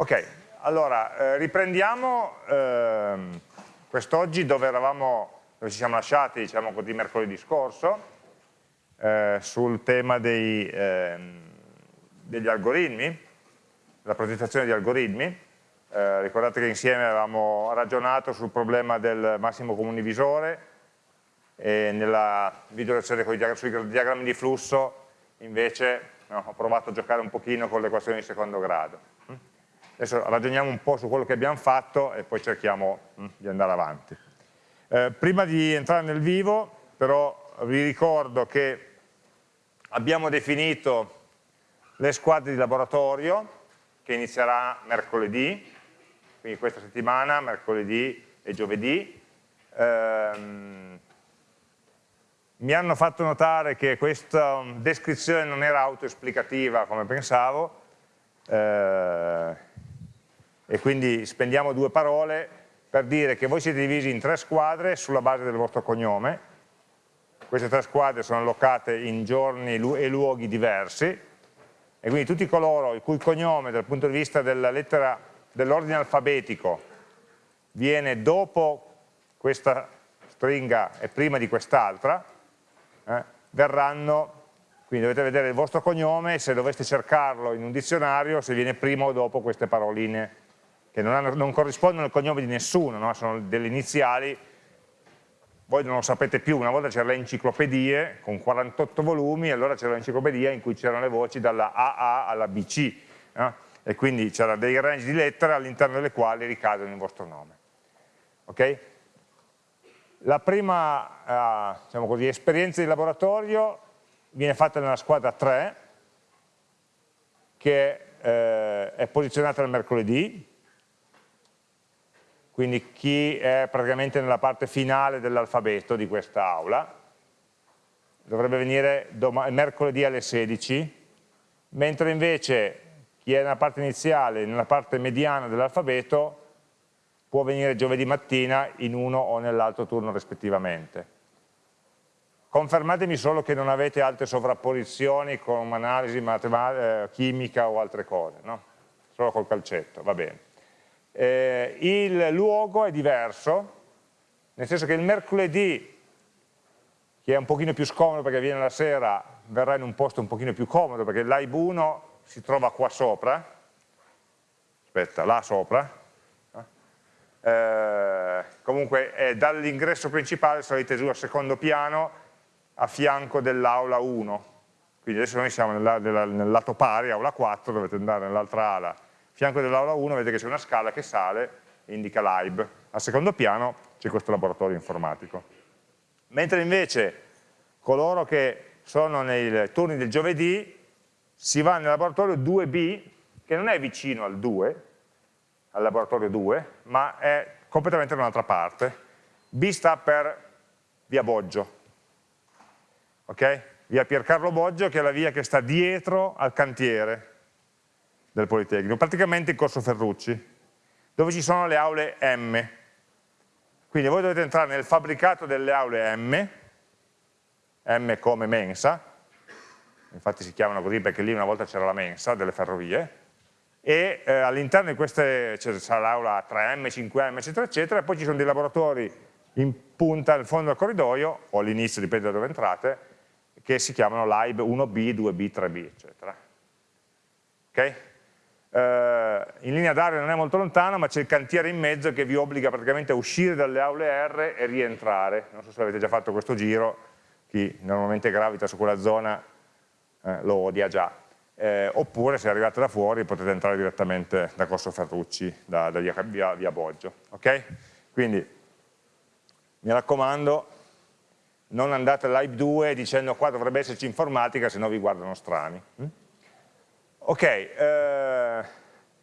Ok, allora eh, riprendiamo eh, quest'oggi dove eravamo, dove ci siamo lasciati, diciamo così, mercoledì scorso, eh, sul tema dei, ehm, degli algoritmi, la progettazione di algoritmi. Eh, ricordate che insieme avevamo ragionato sul problema del massimo comune divisore e nella video lezione sui diagrammi di flusso invece no, ho provato a giocare un pochino con le equazioni di secondo grado. Adesso ragioniamo un po' su quello che abbiamo fatto e poi cerchiamo mm, di andare avanti. Eh, prima di entrare nel vivo, però vi ricordo che abbiamo definito le squadre di laboratorio che inizierà mercoledì, quindi questa settimana, mercoledì e giovedì. Eh, mi hanno fatto notare che questa descrizione non era autoesplicativa come pensavo, eh, e quindi spendiamo due parole per dire che voi siete divisi in tre squadre sulla base del vostro cognome, queste tre squadre sono allocate in giorni e luoghi diversi. E quindi tutti coloro il cui cognome dal punto di vista dell'ordine alfabetico viene dopo questa stringa e prima di quest'altra, eh, verranno, quindi dovete vedere il vostro cognome se doveste cercarlo in un dizionario se viene prima o dopo queste paroline che non, hanno, non corrispondono al cognome di nessuno, no? sono delle iniziali, voi non lo sapete più, una volta c'erano le enciclopedie con 48 volumi, allora c'era l'enciclopedia in cui c'erano le voci dalla AA alla BC, no? e quindi c'era dei range di lettere all'interno delle quali ricadono il vostro nome. Okay? La prima eh, diciamo così, esperienza di laboratorio viene fatta nella squadra 3, che eh, è posizionata il mercoledì, quindi chi è praticamente nella parte finale dell'alfabeto di questa aula, dovrebbe venire mercoledì alle 16, mentre invece chi è nella parte iniziale, nella parte mediana dell'alfabeto, può venire giovedì mattina in uno o nell'altro turno rispettivamente. Confermatemi solo che non avete altre sovrapposizioni con analisi eh, chimica o altre cose, no? Solo col calcetto, va bene eh, il luogo è diverso, nel senso che il mercoledì, che è un pochino più scomodo perché viene la sera, verrà in un posto un pochino più comodo perché l'AIB 1 si trova qua sopra, aspetta, là sopra, eh, comunque è dall'ingresso principale salite giù al secondo piano a fianco dell'aula 1, quindi adesso noi siamo nel, nel, nel lato pari, aula 4, dovete andare nell'altra ala fianco dell'aula 1 vedete che c'è una scala che sale e indica l'AIB. Al secondo piano c'è questo laboratorio informatico. Mentre invece coloro che sono nei turni del giovedì si va nel laboratorio 2B, che non è vicino al 2, al laboratorio 2, ma è completamente da un'altra parte. B sta per via Boggio, ok? Via Piercarlo Boggio, che è la via che sta dietro al cantiere, del Politecnico, praticamente in Corso Ferrucci, dove ci sono le aule M. Quindi voi dovete entrare nel fabbricato delle aule M, M come mensa, infatti si chiamano così perché lì una volta c'era la mensa delle ferrovie, e eh, all'interno di queste c'è l'aula 3M, 5M, eccetera, eccetera, e poi ci sono dei laboratori in punta al fondo del corridoio, o all'inizio, dipende da dove entrate, che si chiamano LIBE 1B, 2B, 3B, eccetera. Ok? Eh, in linea d'aria non è molto lontano, ma c'è il cantiere in mezzo che vi obbliga praticamente a uscire dalle aule R e rientrare. Non so se avete già fatto questo giro, chi normalmente gravita su quella zona eh, lo odia già. Eh, oppure se arrivate da fuori potete entrare direttamente da Corso Ferrucci, da, da via, via, via, Boggio. Okay? Quindi mi raccomando, non andate all'Hype 2 dicendo qua dovrebbe esserci informatica, se no vi guardano strani. Ok, eh,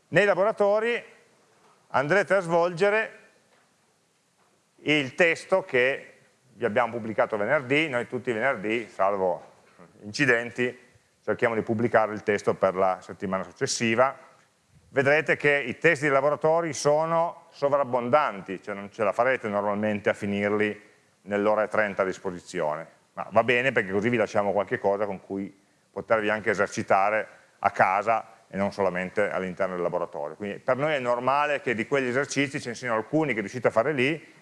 nei laboratori andrete a svolgere il testo che vi abbiamo pubblicato venerdì, noi tutti i venerdì, salvo incidenti, cerchiamo di pubblicare il testo per la settimana successiva. Vedrete che i testi dei laboratori sono sovrabbondanti, cioè non ce la farete normalmente a finirli nell'ora e 30 a disposizione, ma va bene perché così vi lasciamo qualche cosa con cui potervi anche esercitare a casa e non solamente all'interno del laboratorio. Quindi per noi è normale che di quegli esercizi ce ne siano alcuni che riuscite a fare lì,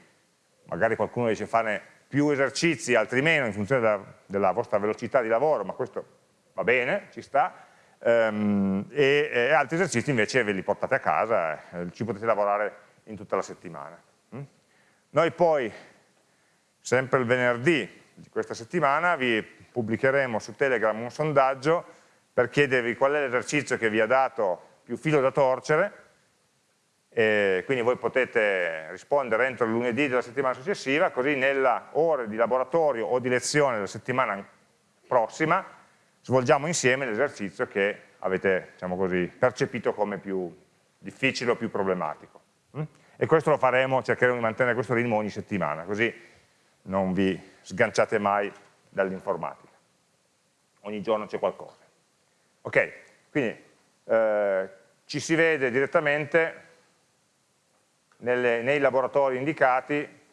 magari qualcuno dice fare più esercizi, altri meno, in funzione della, della vostra velocità di lavoro, ma questo va bene, ci sta, um, e, e, altri esercizi invece ve li portate a casa, eh, ci potete lavorare in tutta la settimana. Mm? Noi poi, sempre il venerdì di questa settimana, vi pubblicheremo su Telegram un sondaggio per chiedervi qual è l'esercizio che vi ha dato più filo da torcere, quindi voi potete rispondere entro il lunedì della settimana successiva, così nella ore di laboratorio o di lezione della settimana prossima svolgiamo insieme l'esercizio che avete diciamo così, percepito come più difficile o più problematico. Mm? E questo lo faremo, cercheremo di mantenere questo ritmo ogni settimana, così non vi sganciate mai dall'informatica. Ogni giorno c'è qualcosa. Ok, quindi eh, ci si vede direttamente nelle, nei laboratori indicati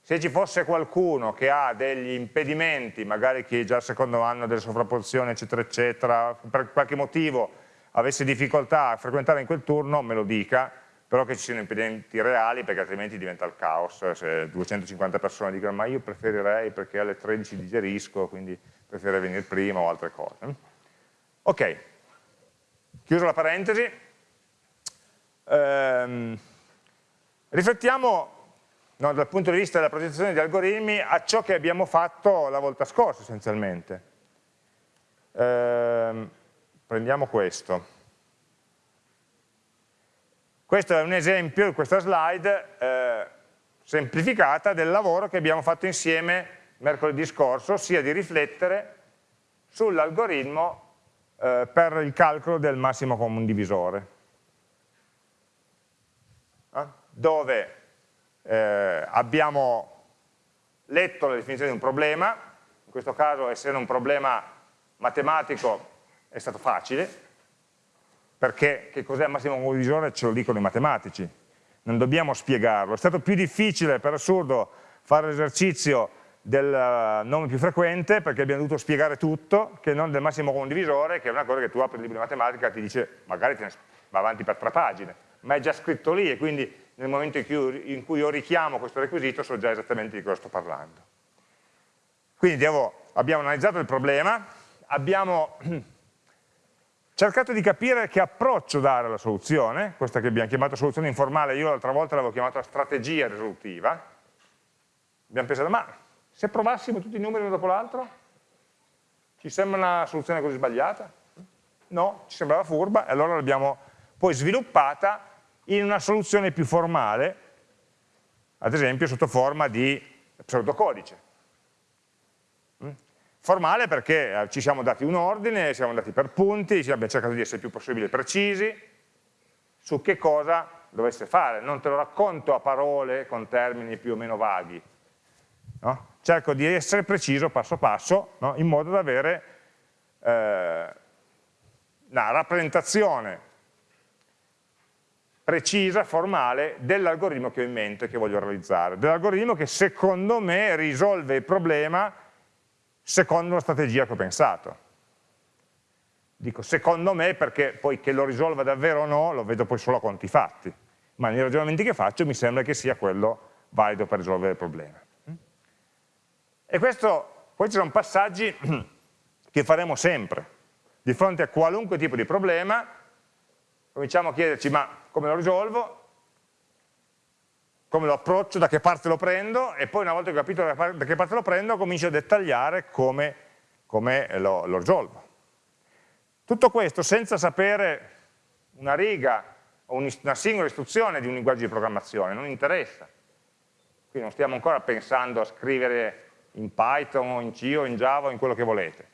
se ci fosse qualcuno che ha degli impedimenti, magari che già al secondo anno delle sovrapposizioni, eccetera, eccetera, per qualche motivo avesse difficoltà a frequentare in quel turno, me lo dica, però che ci siano impedimenti reali, perché altrimenti diventa il caos, se 250 persone dicono ma io preferirei perché alle 13 digerisco, quindi preferirei venire prima o altre cose. Ok, chiuso la parentesi, ehm, riflettiamo no, dal punto di vista della progettazione di algoritmi a ciò che abbiamo fatto la volta scorsa essenzialmente. Eh, prendiamo questo. Questo è un esempio, questa slide eh, semplificata del lavoro che abbiamo fatto insieme mercoledì scorso, ossia di riflettere sull'algoritmo eh, per il calcolo del massimo comune divisore, eh? dove eh, abbiamo letto la definizione di un problema, in questo caso essendo un problema matematico è stato facile, perché che cos'è il massimo comune divisore ce lo dicono i matematici, non dobbiamo spiegarlo, è stato più difficile per assurdo fare l'esercizio del eh, nome più frequente perché abbiamo dovuto spiegare tutto che non del massimo comune divisore che è una cosa che tu apri il libro di matematica e ti dice magari te va avanti per tre pagine ma è già scritto lì e quindi nel momento in cui, in cui io richiamo questo requisito so già esattamente di cosa sto parlando. Quindi devo, abbiamo analizzato il problema, abbiamo cercato di capire che approccio dare alla soluzione, questa che abbiamo chiamato soluzione informale, io l'altra volta l'avevo chiamata strategia risolutiva, abbiamo pensato ma se provassimo tutti i numeri uno dopo l'altro, ci sembra una soluzione così sbagliata? No, ci sembrava furba e allora l'abbiamo poi sviluppata in una soluzione più formale, ad esempio sotto forma di pseudocodice. Mm? Formale perché eh, ci siamo dati un ordine, siamo andati per punti, abbiamo cercato di essere il più possibile precisi su che cosa dovesse fare. Non te lo racconto a parole con termini più o meno vaghi. No? Cerco di essere preciso passo passo no? in modo da avere eh, una rappresentazione precisa, formale, dell'algoritmo che ho in mente, che voglio realizzare, dell'algoritmo che secondo me risolve il problema secondo la strategia che ho pensato. Dico secondo me perché poi che lo risolva davvero o no lo vedo poi solo a conti fatti, ma nei ragionamenti che faccio mi sembra che sia quello valido per risolvere il problema. E questo, poi sono passaggi che faremo sempre, di fronte a qualunque tipo di problema, cominciamo a chiederci ma come lo risolvo, come lo approccio, da che parte lo prendo e poi una volta che ho capito da che parte lo prendo comincio a dettagliare come, come lo, lo risolvo. Tutto questo senza sapere una riga o una singola istruzione di un linguaggio di programmazione, non interessa. Qui non stiamo ancora pensando a scrivere in Python in C o in Java in quello che volete.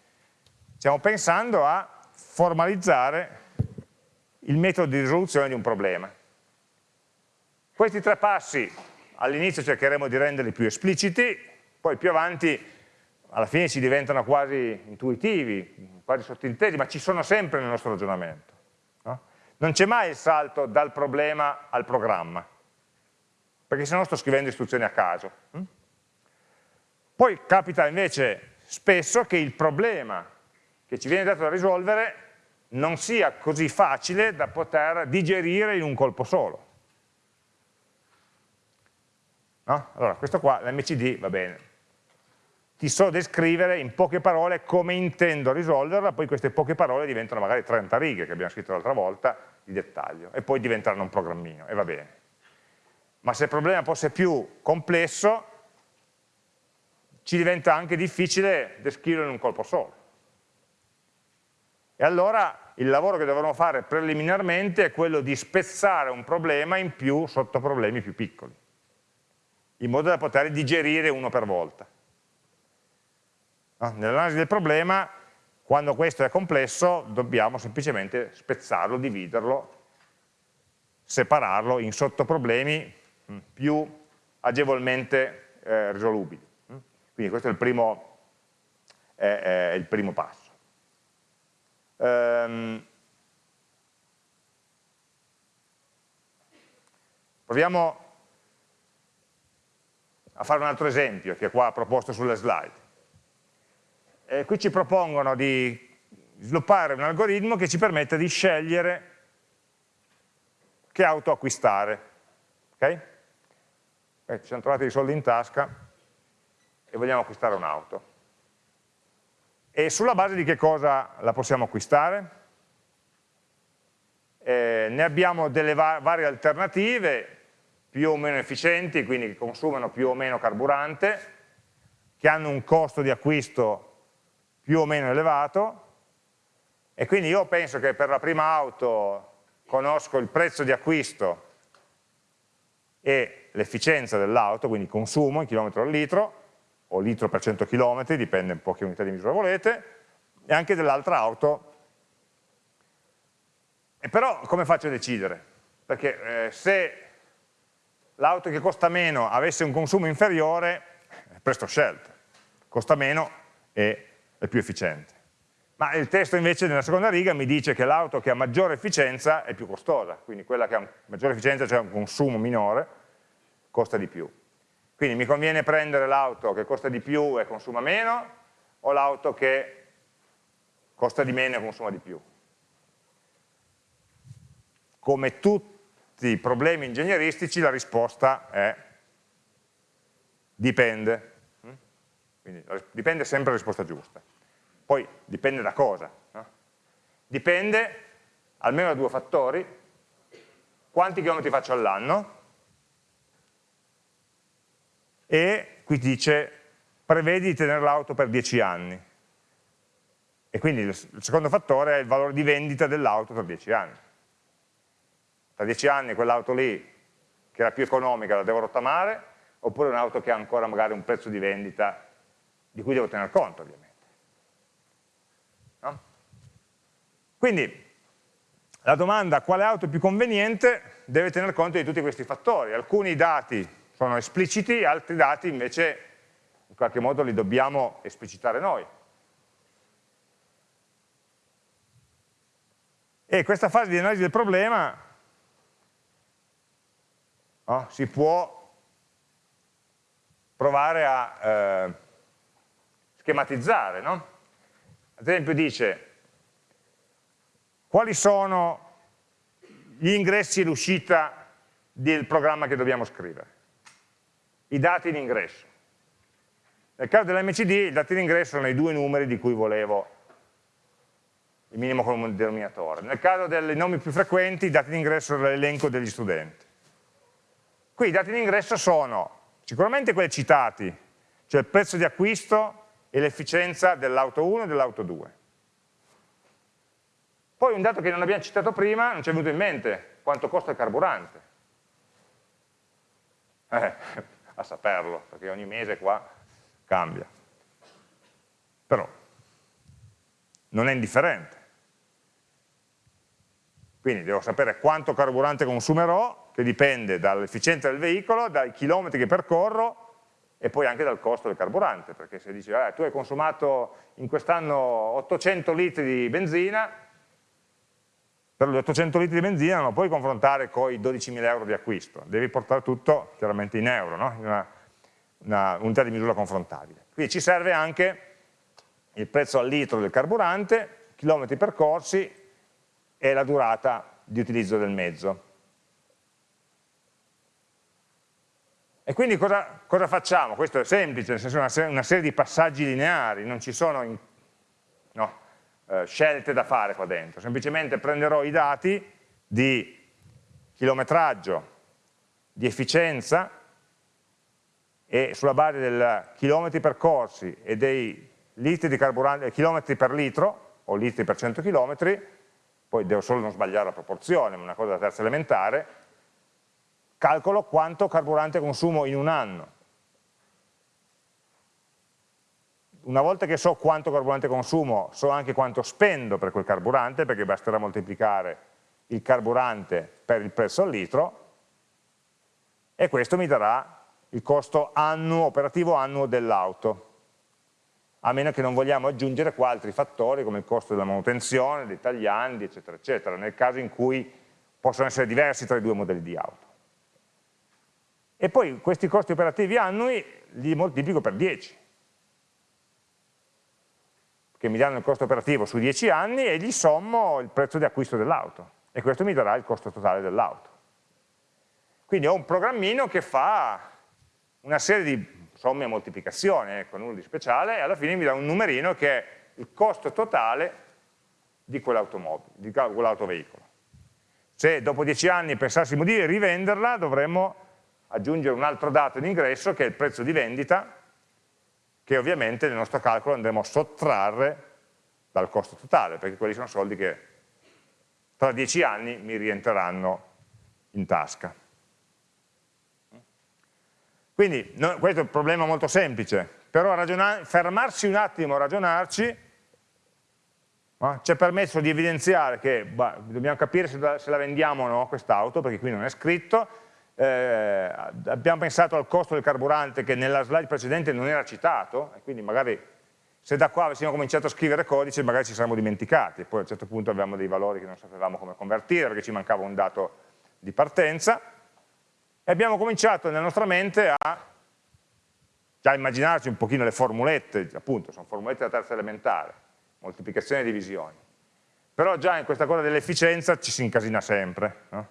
Stiamo pensando a formalizzare il metodo di risoluzione di un problema. Questi tre passi all'inizio cercheremo di renderli più espliciti, poi più avanti alla fine ci diventano quasi intuitivi, quasi sottintesi, ma ci sono sempre nel nostro ragionamento. No? Non c'è mai il salto dal problema al programma, perché se no sto scrivendo istruzioni a caso. Poi capita invece spesso che il problema che ci viene dato da risolvere non sia così facile da poter digerire in un colpo solo. No? Allora, questo qua, l'MCD, va bene. Ti so descrivere in poche parole come intendo risolverla, poi queste poche parole diventano magari 30 righe, che abbiamo scritto l'altra volta, di dettaglio, e poi diventeranno un programmino, e va bene. Ma se il problema fosse più complesso, ci diventa anche difficile descriverlo in un colpo solo. E allora il lavoro che dovremo fare preliminarmente è quello di spezzare un problema in più sottoproblemi più piccoli in modo da poter digerire uno per volta. Nell'analisi del problema, quando questo è complesso, dobbiamo semplicemente spezzarlo, dividerlo, separarlo in sottoproblemi mm, più agevolmente eh, risolubili. Quindi questo è il primo, è, è il primo passo. Ehm, proviamo a fare un altro esempio che è qua proposto sulle slide. E qui ci propongono di sviluppare un algoritmo che ci permette di scegliere che auto acquistare. Okay? Eh, ci siamo trovati i soldi in tasca e vogliamo acquistare un'auto. E sulla base di che cosa la possiamo acquistare? Eh, ne abbiamo delle va varie alternative, più o meno efficienti, quindi che consumano più o meno carburante, che hanno un costo di acquisto più o meno elevato, e quindi io penso che per la prima auto conosco il prezzo di acquisto e l'efficienza dell'auto, quindi consumo in chilometro al litro, o litro per 100 km, dipende un po' che unità di misura volete, e anche dell'altra auto. E però come faccio a decidere? Perché eh, se l'auto che costa meno avesse un consumo inferiore, è presto scelta, costa meno e è più efficiente. Ma il testo invece nella seconda riga mi dice che l'auto che ha maggiore efficienza è più costosa, quindi quella che ha maggiore efficienza, cioè un consumo minore, costa di più. Quindi mi conviene prendere l'auto che costa di più e consuma meno, o l'auto che costa di meno e consuma di più. Come tutti i problemi ingegneristici la risposta è dipende. Quindi dipende sempre la risposta giusta. Poi dipende da cosa? No? Dipende almeno da due fattori, quanti chilometri faccio all'anno e qui dice prevedi di tenere l'auto per 10 anni. E quindi il secondo fattore è il valore di vendita dell'auto per 10 anni tra dieci anni quell'auto lì che era più economica la devo rottamare, oppure un'auto che ha ancora magari un prezzo di vendita di cui devo tener conto ovviamente. No? Quindi la domanda quale auto è più conveniente deve tener conto di tutti questi fattori, alcuni dati sono espliciti, altri dati invece in qualche modo li dobbiamo esplicitare noi. E questa fase di analisi del problema no? si può provare a eh, schematizzare. No? Ad esempio dice quali sono gli ingressi e l'uscita del programma che dobbiamo scrivere, i dati in ingresso. Nel caso dell'MCD i dati in ingresso sono i due numeri di cui volevo il minimo comune denominatore. Nel caso dei nomi più frequenti i dati in ingresso sono l'elenco degli studenti. Qui i dati in ingresso sono sicuramente quelli citati, cioè il prezzo di acquisto e l'efficienza dell'auto 1 e dell'auto 2. Poi un dato che non abbiamo citato prima, non ci è venuto in mente, quanto costa il carburante. Eh, a saperlo, perché ogni mese qua cambia. Però non è indifferente. Quindi devo sapere quanto carburante consumerò che dipende dall'efficienza del veicolo, dai chilometri che percorro e poi anche dal costo del carburante, perché se dici eh, tu hai consumato in quest'anno 800 litri di benzina, per gli 800 litri di benzina non lo puoi confrontare con i 12.000 euro di acquisto, devi portare tutto chiaramente in euro, no? in una, una unità di misura confrontabile. Quindi ci serve anche il prezzo al litro del carburante, chilometri percorsi e la durata di utilizzo del mezzo. E quindi cosa, cosa facciamo? Questo è semplice, nel senso una una serie di passaggi lineari, non ci sono in, no, eh, scelte da fare qua dentro, semplicemente prenderò i dati di chilometraggio, di efficienza e sulla base dei chilometri percorsi e dei litri di carburante, chilometri per litro o litri per 100 chilometri, poi devo solo non sbagliare la proporzione, ma una cosa da terza elementare, calcolo quanto carburante consumo in un anno. Una volta che so quanto carburante consumo, so anche quanto spendo per quel carburante, perché basterà moltiplicare il carburante per il prezzo al litro, e questo mi darà il costo annuo, operativo annuo dell'auto, a meno che non vogliamo aggiungere qua altri fattori come il costo della manutenzione, dei tagliandi, eccetera, eccetera, nel caso in cui possono essere diversi tra i due modelli di auto. E poi questi costi operativi annui li moltiplico per 10 che mi danno il costo operativo su 10 anni e gli sommo il prezzo di acquisto dell'auto e questo mi darà il costo totale dell'auto quindi ho un programmino che fa una serie di somme e moltiplicazioni, ecco, nulla di speciale, e alla fine mi dà un numerino che è il costo totale di quell'automobile, di quell'autoveicolo. Se dopo 10 anni pensassimo di rivenderla, dovremmo aggiungere un altro dato in ingresso che è il prezzo di vendita che ovviamente nel nostro calcolo andremo a sottrarre dal costo totale perché quelli sono soldi che tra dieci anni mi rientreranno in tasca. Quindi no, questo è un problema molto semplice, però fermarsi un attimo a ragionarci no? ci ha permesso di evidenziare che bah, dobbiamo capire se la, se la vendiamo o no quest'auto, perché qui non è scritto, eh, abbiamo pensato al costo del carburante che nella slide precedente non era citato, e quindi magari se da qua avessimo cominciato a scrivere codice magari ci saremmo dimenticati, poi a un certo punto avevamo dei valori che non sapevamo come convertire perché ci mancava un dato di partenza, e abbiamo cominciato nella nostra mente a già immaginarci un pochino le formulette, appunto sono formulette da terza elementare, moltiplicazione e divisioni, però già in questa cosa dell'efficienza ci si incasina sempre, no?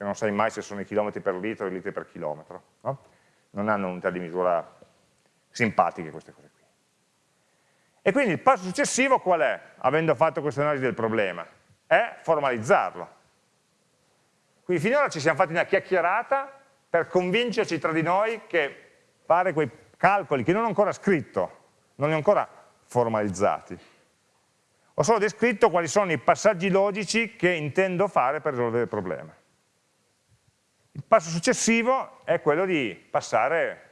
Perché non sai mai se sono i chilometri per litro o i litri per chilometro. No? Non hanno unità di misura simpatiche queste cose qui. E quindi il passo successivo qual è, avendo fatto questa analisi del problema? È formalizzarlo. Quindi finora ci siamo fatti una chiacchierata per convincerci tra di noi che fare quei calcoli che non ho ancora scritto, non li ho ancora formalizzati, ho solo descritto quali sono i passaggi logici che intendo fare per risolvere il problema. Il passo successivo è quello di passare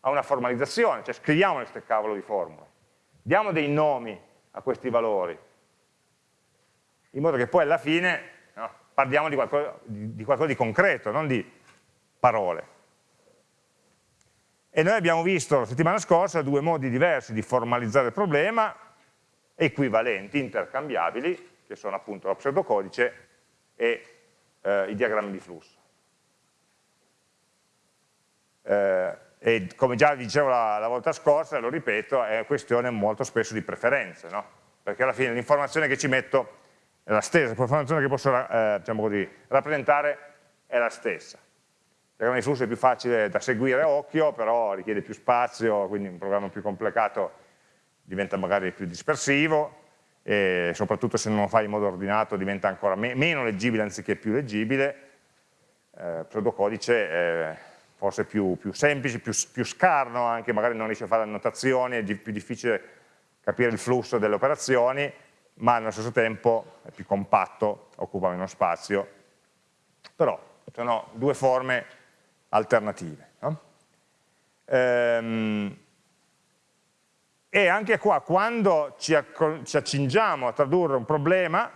a una formalizzazione, cioè scriviamo queste cavolo di formule, diamo dei nomi a questi valori, in modo che poi alla fine no, parliamo di qualcosa, di, di qualcosa di concreto, non di parole. E noi abbiamo visto la settimana scorsa due modi diversi di formalizzare il problema, equivalenti, intercambiabili, che sono appunto lo pseudocodice e eh, i diagrammi di flusso. Eh, e come già vi dicevo la, la, volta scorsa, lo ripeto, è questione molto spesso di preferenze, no? perché alla fine l'informazione che ci metto è la stessa, l'informazione che posso eh, diciamo così, rappresentare è la stessa. Il diagramma di flusso è più facile da seguire a occhio, però richiede più spazio, quindi un programma più complicato diventa magari più dispersivo, e soprattutto se non lo fai in modo ordinato diventa ancora me meno leggibile anziché più leggibile, eh, pseudocodice eh, forse più, più semplice, più, più, scarno anche, magari non riesce a fare annotazioni, è più difficile capire il flusso delle operazioni, ma allo stesso tempo è più compatto, occupa meno spazio, però sono due forme alternative. No? Ehm, e anche qua, quando ci, ci accingiamo a tradurre un problema,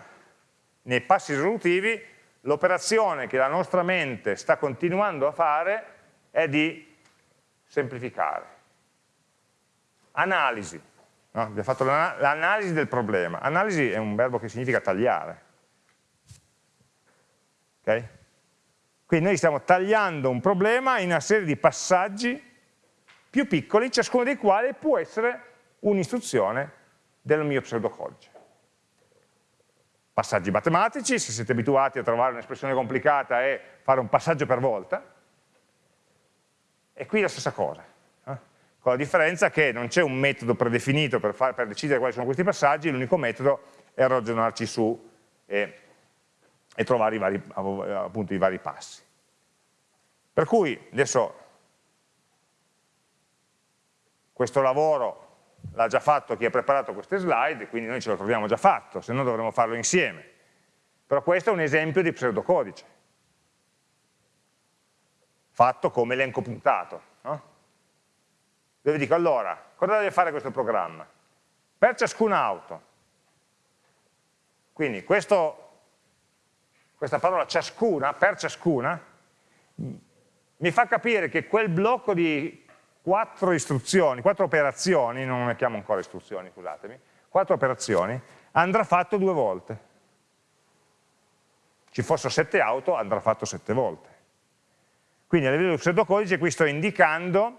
nei passi risolutivi, l'operazione che la nostra mente sta continuando a fare è di semplificare. Analisi. No? Abbiamo fatto l'analisi del problema. Analisi è un verbo che significa tagliare. Okay? Quindi noi stiamo tagliando un problema in una serie di passaggi più piccoli, ciascuno dei quali può essere un'istruzione del mio pseudocodice. passaggi matematici, se siete abituati a trovare un'espressione complicata e fare un passaggio per volta, e qui la stessa cosa, eh? con la differenza che non c'è un metodo predefinito per, far, per, decidere quali sono questi passaggi, l'unico metodo è ragionarci su e, e trovare i vari, appunto, i vari passi. Per cui adesso questo lavoro l'ha già fatto chi ha preparato queste slide, quindi noi ce lo troviamo già fatto, se no dovremmo farlo insieme. Però questo è un esempio di pseudocodice, fatto come elenco puntato. No? Dove dico, allora, cosa deve fare questo programma? Per ciascuna auto, quindi questo, questa parola ciascuna, per ciascuna, mi fa capire che quel blocco di quattro istruzioni, quattro operazioni, non le chiamo ancora istruzioni, scusatemi, quattro operazioni, andrà fatto due volte. Ci fossero sette auto, andrà fatto sette volte. Quindi a livello di pseudocodice qui sto indicando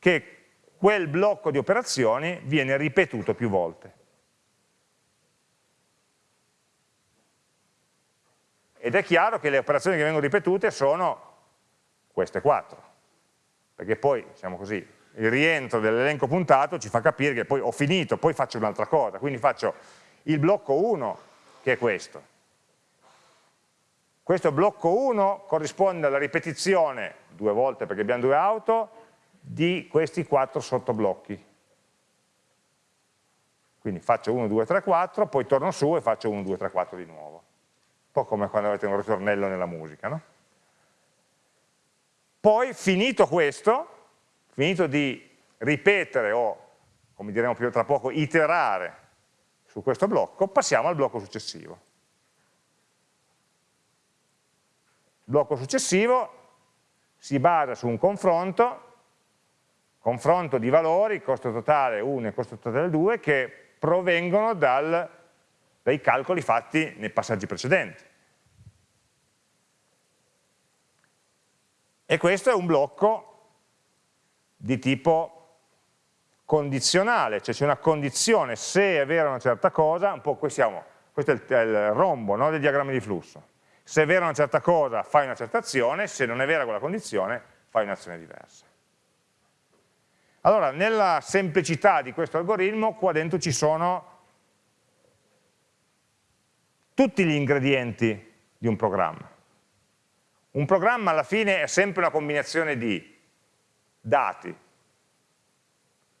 che quel blocco di operazioni viene ripetuto più volte. Ed è chiaro che le operazioni che vengono ripetute sono queste quattro perché poi, diciamo così, il rientro dell'elenco puntato ci fa capire che poi ho finito, poi faccio un'altra cosa, quindi faccio il blocco 1 che è questo. Questo blocco 1 corrisponde alla ripetizione, due volte perché abbiamo due auto, di questi quattro sottoblocchi. Quindi faccio 1, 2, 3, 4, poi torno su e faccio 1, 2, 3, 4 di nuovo. Un po' come quando avete un ritornello nella musica, no? Poi, finito questo, finito di ripetere o, come diremo più tra poco, iterare su questo blocco, passiamo al blocco successivo. Il blocco successivo si basa su un confronto, confronto di valori, costo totale 1 e costo totale 2, che provengono dal, dai calcoli fatti nei passaggi precedenti. E questo è un blocco di tipo condizionale, cioè c'è una condizione, se è vera una certa cosa, un po' qui siamo, questo è il, è il rombo no, del diagramma di flusso, se è vera una certa cosa fai una certa azione, se non è vera quella condizione fai un'azione diversa. Allora, nella semplicità di questo algoritmo, qua dentro ci sono tutti gli ingredienti di un programma. Un programma alla fine è sempre una combinazione di dati,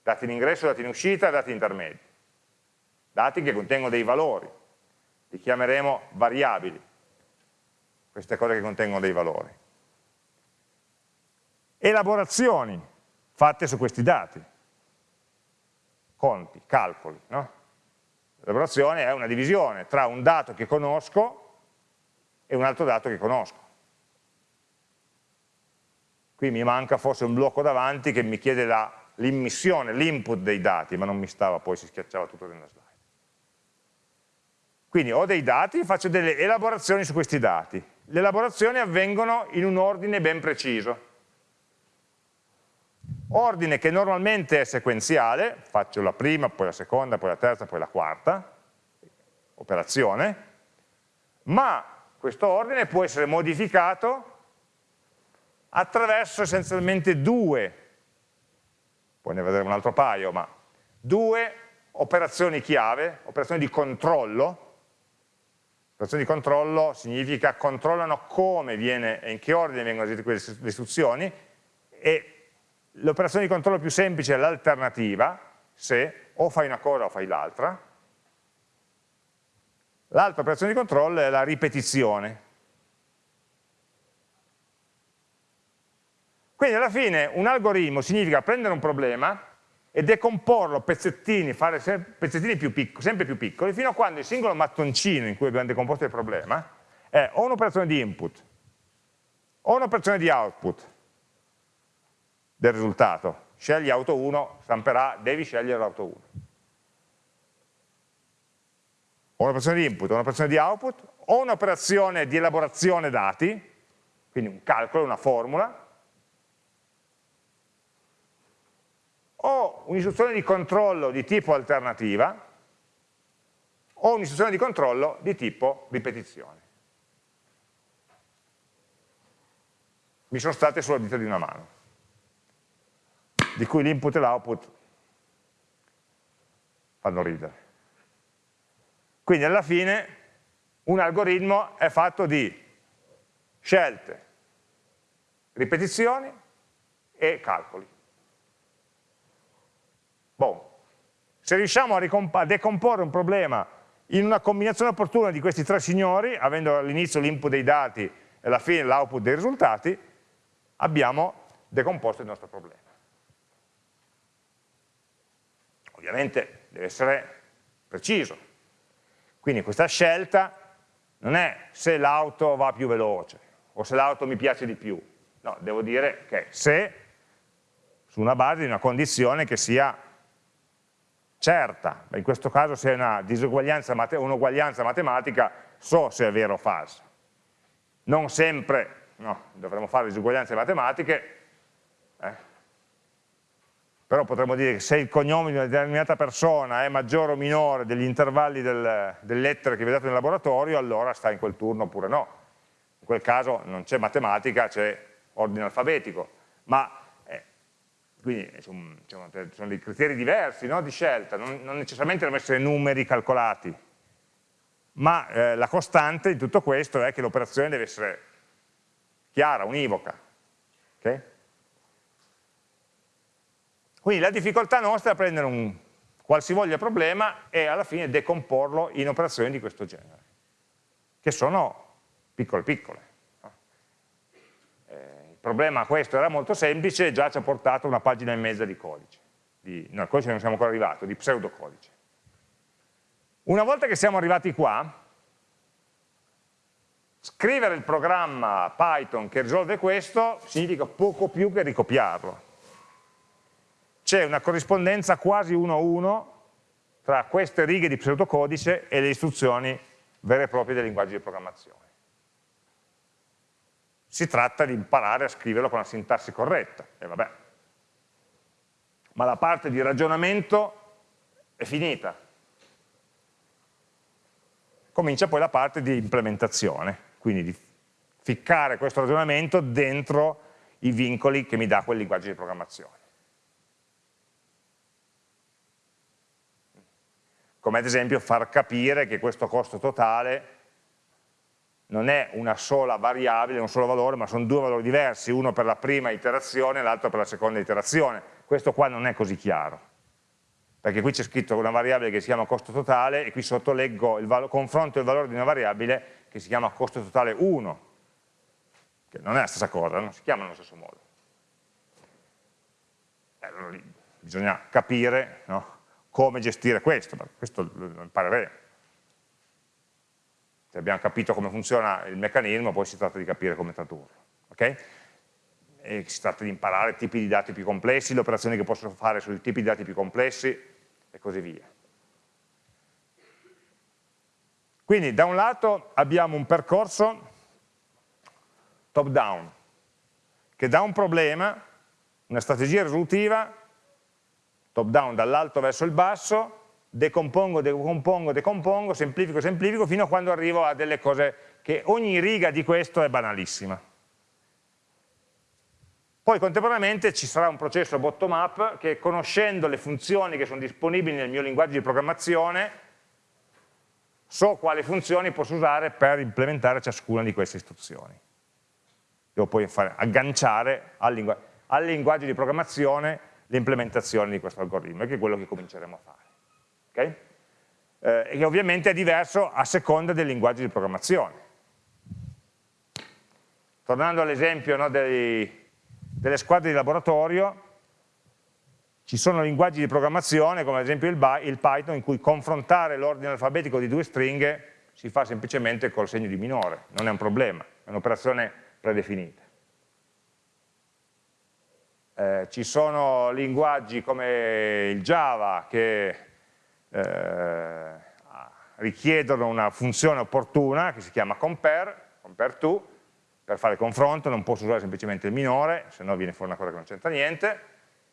dati in ingresso, dati in uscita, dati intermedi, dati che contengono dei valori, li chiameremo variabili, queste cose che contengono dei valori. Elaborazioni fatte su questi dati, conti, calcoli. No? L'elaborazione è una divisione tra un dato che conosco e un altro dato che conosco. Qui mi manca forse un blocco davanti che mi chiede l'immissione, l'input dei dati, ma non mi stava, poi si schiacciava tutto nella slide. Quindi ho dei dati, faccio delle elaborazioni su questi dati. Le elaborazioni avvengono in un ordine ben preciso. Ordine che normalmente è sequenziale, faccio la prima, poi la seconda, poi la terza, poi la quarta, operazione, ma questo ordine può essere modificato attraverso essenzialmente due, poi ne vedremo un altro paio, ma due operazioni chiave, operazioni di controllo. Operazioni di controllo significa controllano come viene e in che ordine vengono eseguite le istruzioni e l'operazione di controllo più semplice è l'alternativa, se o fai una cosa o fai l'altra. L'altra operazione di controllo è la ripetizione, Quindi alla fine un algoritmo significa prendere un problema e decomporlo a pezzettini, fare pezzettini più piccoli, sempre più piccoli, fino a quando il singolo mattoncino in cui abbiamo decomposto il problema è o un'operazione di input o un'operazione di output del risultato. Scegli auto 1, stamperà, devi scegliere l'auto 1. O un'operazione di input o un'operazione di output, o un'operazione di elaborazione dati, quindi un calcolo, una formula, o un'istruzione di controllo di tipo alternativa, o un'istruzione di controllo di tipo ripetizione. Mi sono state sulla dita di una mano, di cui l'input e l'output fanno ridere. Quindi alla fine un algoritmo è fatto di scelte, ripetizioni e calcoli. Bon. Se riusciamo a, a decomporre un problema in una combinazione opportuna di questi tre signori, avendo all'inizio l'input dei dati e alla fine l'output dei risultati, abbiamo decomposto il nostro problema. Ovviamente deve essere preciso. Quindi questa scelta non è se l'auto va più veloce o se l'auto mi piace di più, no, devo dire che se su una base di una condizione che sia certa, in questo caso se è una disuguaglianza, un'uguaglianza matematica, so se è vero o falso. Non sempre, no, dovremmo fare disuguaglianze matematiche, eh, però potremmo dire che se il cognome di una determinata persona è maggiore o minore degli intervalli del, delle lettere che vedete nel laboratorio, allora sta in quel turno oppure no. In quel caso non c'è matematica, c'è ordine alfabetico, ma quindi sono, sono, dei criteri diversi no, di scelta, non, non, necessariamente devono essere numeri calcolati, ma eh, la costante di tutto questo è che l'operazione deve essere chiara, univoca. Okay? Quindi la difficoltà nostra è prendere un qualsivoglia problema e alla fine decomporlo in operazioni di questo genere, che sono piccole piccole. Il problema questo era molto semplice, già ci ha portato una pagina e mezza di codice, di, no, codice non siamo ancora arrivati, di pseudocodice. Una volta che siamo arrivati qua, scrivere il programma Python che risolve questo significa poco più che ricopiarlo c'è una corrispondenza quasi uno a uno tra queste righe di pseudocodice e le istruzioni vere e proprie dei linguaggi di programmazione. Si tratta di imparare a scriverlo con la sintassi corretta, e vabbè. Ma la parte di ragionamento è finita. Comincia poi la parte di implementazione, quindi di ficcare questo ragionamento dentro i vincoli che mi dà quel linguaggio di programmazione. come ad esempio far capire che questo costo totale non è una sola variabile, un solo valore, ma sono due valori diversi, uno per la prima iterazione e l'altro per la seconda iterazione. Questo qua non è così chiaro, perché qui c'è scritto una variabile che si chiama costo totale e qui sotto leggo il confronto il valore di una variabile che si chiama costo totale 1, che non è la stessa cosa, non si chiama nello stesso modo. Eh, allora, bisogna capire no? come gestire questo, questo lo impareremo. Se abbiamo capito come funziona il meccanismo, poi si tratta di capire come tradurlo. Okay? Si tratta di imparare tipi di dati più complessi, le operazioni che posso fare sui tipi di dati più complessi e così via. Quindi da un lato abbiamo un percorso top down, che da un problema, una strategia risolutiva, top down dall'alto verso il basso, decompongo, decompongo, decompongo, semplifico, semplifico, fino a quando arrivo a delle cose che ogni riga di questo è banalissima. Poi contemporaneamente ci sarà un processo bottom up che conoscendo le funzioni che sono disponibili nel mio linguaggio di programmazione, so quali funzioni posso usare per implementare ciascuna di queste istruzioni. Devo poi fare, agganciare al, lingu al linguaggio di programmazione l'implementazione di questo algoritmo, che è quello che cominceremo a fare. Okay? Eh, e ovviamente è diverso a seconda del linguaggio di programmazione. Tornando all'esempio no, delle squadre di laboratorio, ci sono linguaggi di programmazione, come ad esempio il, il Python, in cui confrontare l'ordine alfabetico di due stringhe si fa semplicemente col segno di minore, non è un problema, è un'operazione predefinita. Eh, ci sono linguaggi come il Java che eh, richiedono una funzione opportuna che si chiama compare, compare to, per fare confronto non posso usare semplicemente il minore, se no viene fuori una cosa che non c'entra niente.